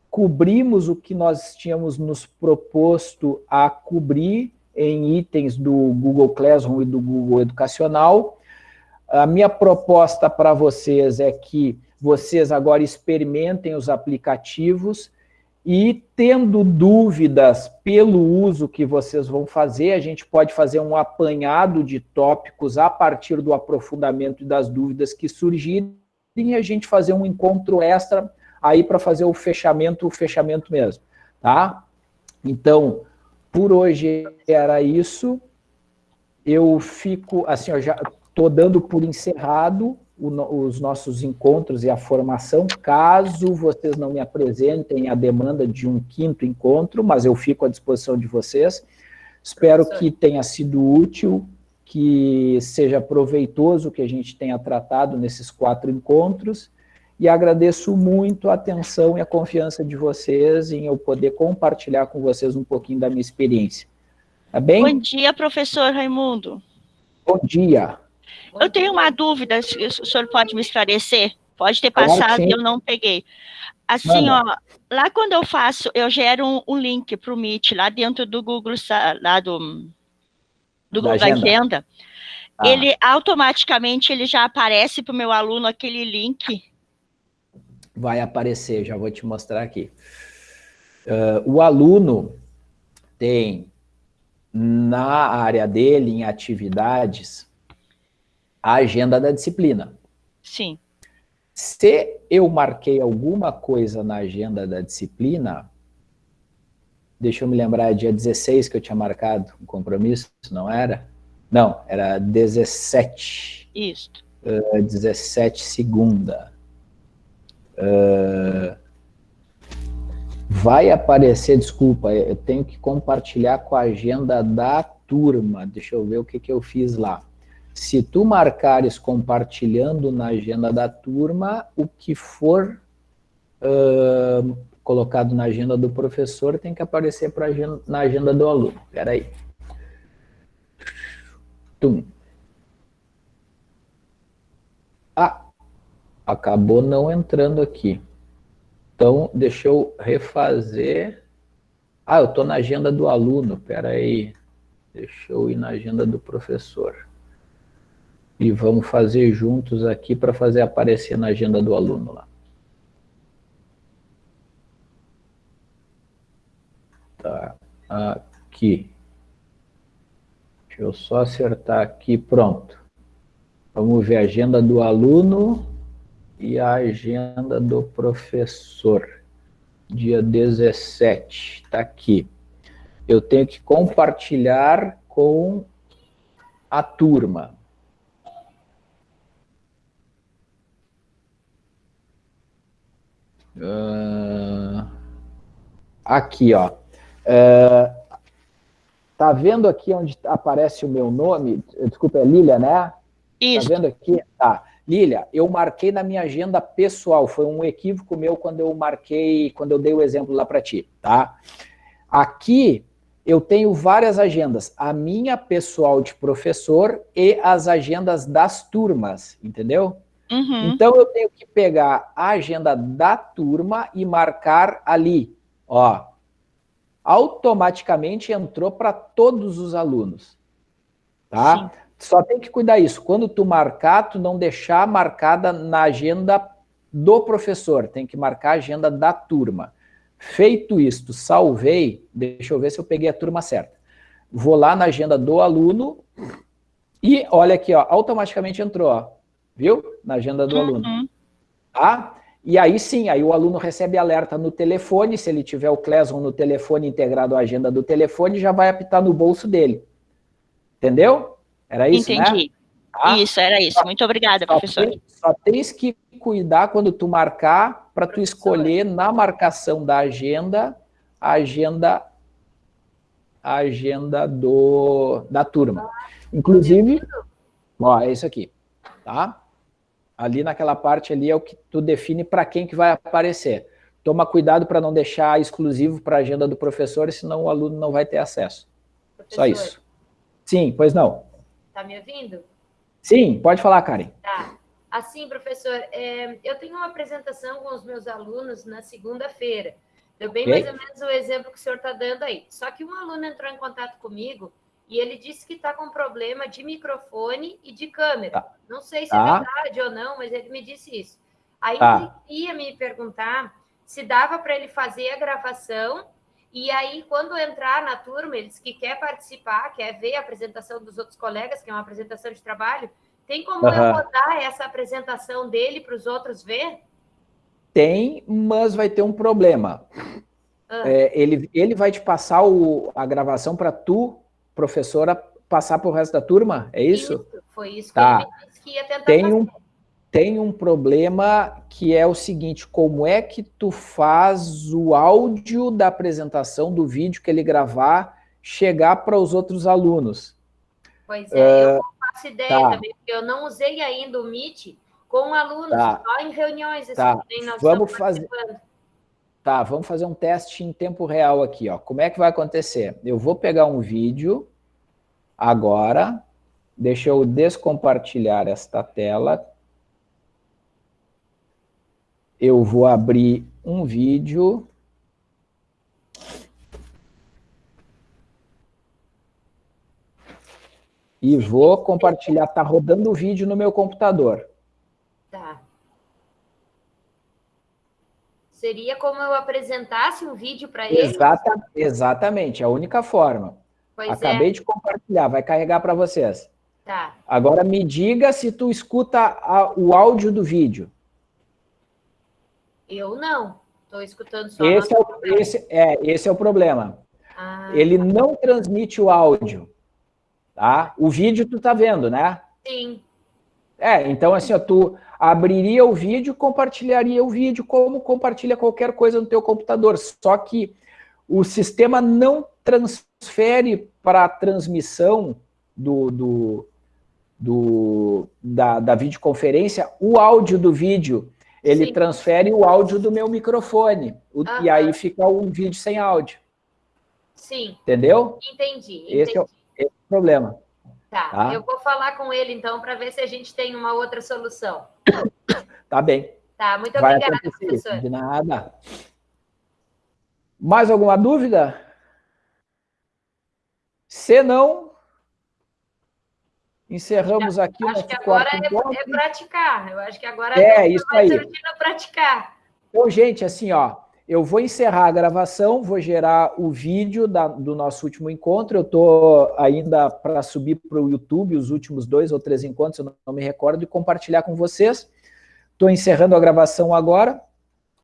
cobrimos o que nós tínhamos nos proposto a cobrir em itens do Google Classroom e do Google Educacional. A minha proposta para vocês é que vocês agora experimentem os aplicativos e tendo dúvidas pelo uso que vocês vão fazer, a gente pode fazer um apanhado de tópicos a partir do aprofundamento e das dúvidas que surgirem e a gente fazer um encontro extra aí para fazer o fechamento, o fechamento mesmo, tá? Então, por hoje era isso. Eu fico, assim, eu já estou dando por encerrado o, os nossos encontros e a formação, caso vocês não me apresentem a demanda de um quinto encontro, mas eu fico à disposição de vocês. Espero que tenha sido útil que seja proveitoso que a gente tenha tratado nesses quatro encontros, e agradeço muito a atenção e a confiança de vocês em eu poder compartilhar com vocês um pouquinho da minha experiência. Tá bem? Bom dia, professor Raimundo. Bom dia. Eu tenho uma dúvida, se o senhor pode me esclarecer? Pode ter passado e eu não peguei. Assim, Manda. ó, lá quando eu faço, eu gero um, um link para o Meet, lá dentro do Google, lá do do Google Agenda, agenda ah. ele automaticamente ele já aparece para o meu aluno aquele link? Vai aparecer, já vou te mostrar aqui. Uh, o aluno tem na área dele, em atividades, a agenda da disciplina. Sim. Se eu marquei alguma coisa na agenda da disciplina, deixa eu me lembrar, dia 16 que eu tinha marcado um compromisso, não era? Não, era 17. Isso. Uh, 17 segunda. Uh, vai aparecer, desculpa, eu tenho que compartilhar com a agenda da turma. Deixa eu ver o que, que eu fiz lá. Se tu marcares compartilhando na agenda da turma, o que for uh, colocado na agenda do professor tem que aparecer pra na agenda do aluno. Espera aí. Tum. Ah, acabou não entrando aqui. Então, deixa eu refazer. Ah, eu estou na agenda do aluno, espera aí. Deixa eu ir na agenda do professor. E vamos fazer juntos aqui para fazer aparecer na agenda do aluno lá. Tá, aqui. Deixa eu só acertar aqui, pronto. Vamos ver a agenda do aluno e a agenda do professor. Dia 17, está aqui. Eu tenho que compartilhar com a turma. Uh, aqui, ó. Uh, tá vendo aqui onde aparece o meu nome? Desculpa, é Lília, né? Isso. Tá vendo aqui? Tá. Lília, eu marquei na minha agenda pessoal, foi um equívoco meu quando eu marquei, quando eu dei o exemplo lá para ti, tá? Aqui eu tenho várias agendas, a minha pessoal de professor e as agendas das turmas, entendeu? Uhum. Então eu tenho que pegar a agenda da turma e marcar ali, ó, automaticamente entrou para todos os alunos, tá? Sim. Só tem que cuidar isso. Quando tu marcar, tu não deixar marcada na agenda do professor. Tem que marcar a agenda da turma. Feito isto, salvei. Deixa eu ver se eu peguei a turma certa. Vou lá na agenda do aluno e olha aqui, ó, automaticamente entrou, ó, viu? Na agenda do uhum. aluno. Tá? E aí sim, aí o aluno recebe alerta no telefone, se ele tiver o Classroom no telefone integrado à agenda do telefone, já vai apitar no bolso dele. Entendeu? Era isso, né? Entendi. Né? Ah, isso, era isso. Muito obrigada, professor. Tem, só tens que cuidar quando tu marcar, para tu escolher na marcação da agenda, a agenda, a agenda do, da turma. Inclusive, ó, é isso aqui, tá? Ali naquela parte ali é o que tu define para quem que vai aparecer. Toma cuidado para não deixar exclusivo para a agenda do professor, senão o aluno não vai ter acesso. Professor. Só isso. Sim, pois não. Tá me ouvindo? Sim, pode falar, Karen. Tá. Assim, professor, é, eu tenho uma apresentação com os meus alunos na segunda-feira. Deu bem mais ou menos o exemplo que o senhor está dando aí. Só que um aluno entrou em contato comigo e ele disse que está com problema de microfone e de câmera. Tá. Não sei se é tá. é verdade ou não, mas ele me disse isso. Aí tá. ele ia me perguntar se dava para ele fazer a gravação e aí, quando entrar na turma, eles que quer participar, quer ver a apresentação dos outros colegas, que é uma apresentação de trabalho, tem como uhum. eu botar essa apresentação dele para os outros ver? Tem, mas vai ter um problema. Uhum. É, ele, ele vai te passar o, a gravação para tu, professora, passar para o resto da turma? É isso? isso foi isso tá. que ele disse que ia tentar tem fazer. Um, tem um problema que é o seguinte, como é que tu faz o áudio da apresentação do vídeo que ele gravar chegar para os outros alunos? Pois é, uh, eu não faço ideia tá. também, porque eu não usei ainda o Meet com alunos, tá. só em reuniões. Assim, tá. vamos fazer... Tá, vamos fazer um teste em tempo real aqui, ó. Como é que vai acontecer? Eu vou pegar um vídeo agora, deixa eu descompartilhar esta tela, eu vou abrir um vídeo. E vou compartilhar, tá rodando o vídeo no meu computador. Tá. Seria como eu apresentasse um vídeo para ele? Exata, exatamente, a única forma. Pois Acabei é. de compartilhar, vai carregar para vocês. Tá. Agora me diga se tu escuta a, o áudio do vídeo. Eu não. Estou escutando só. Esse é, o, esse, é, esse é o problema. Ah. Ele não transmite o áudio. Tá? O vídeo tu tá vendo, né? Sim. É, então assim, ó, tu abriria o vídeo, compartilharia o vídeo como compartilha qualquer coisa no teu computador, só que o sistema não transfere para a transmissão do, do, do, da, da videoconferência o áudio do vídeo, ele Sim. transfere o áudio do meu microfone, o, e aí fica um vídeo sem áudio. Sim. Entendeu? Entendi, entendi. Esse, é o, esse é o problema. Tá, tá, eu vou falar com ele então para ver se a gente tem uma outra solução. Tá bem. Tá, muito Vai obrigada, professor. De nada. Mais alguma dúvida? Se não, encerramos aqui acho que agora é, é, praticar. Eu acho que agora é isso aí. praticar. Então, gente, assim, ó, eu vou encerrar a gravação, vou gerar o vídeo da, do nosso último encontro. Eu estou ainda para subir para o YouTube os últimos dois ou três encontros, eu não, não me recordo, e compartilhar com vocês. Estou encerrando a gravação agora.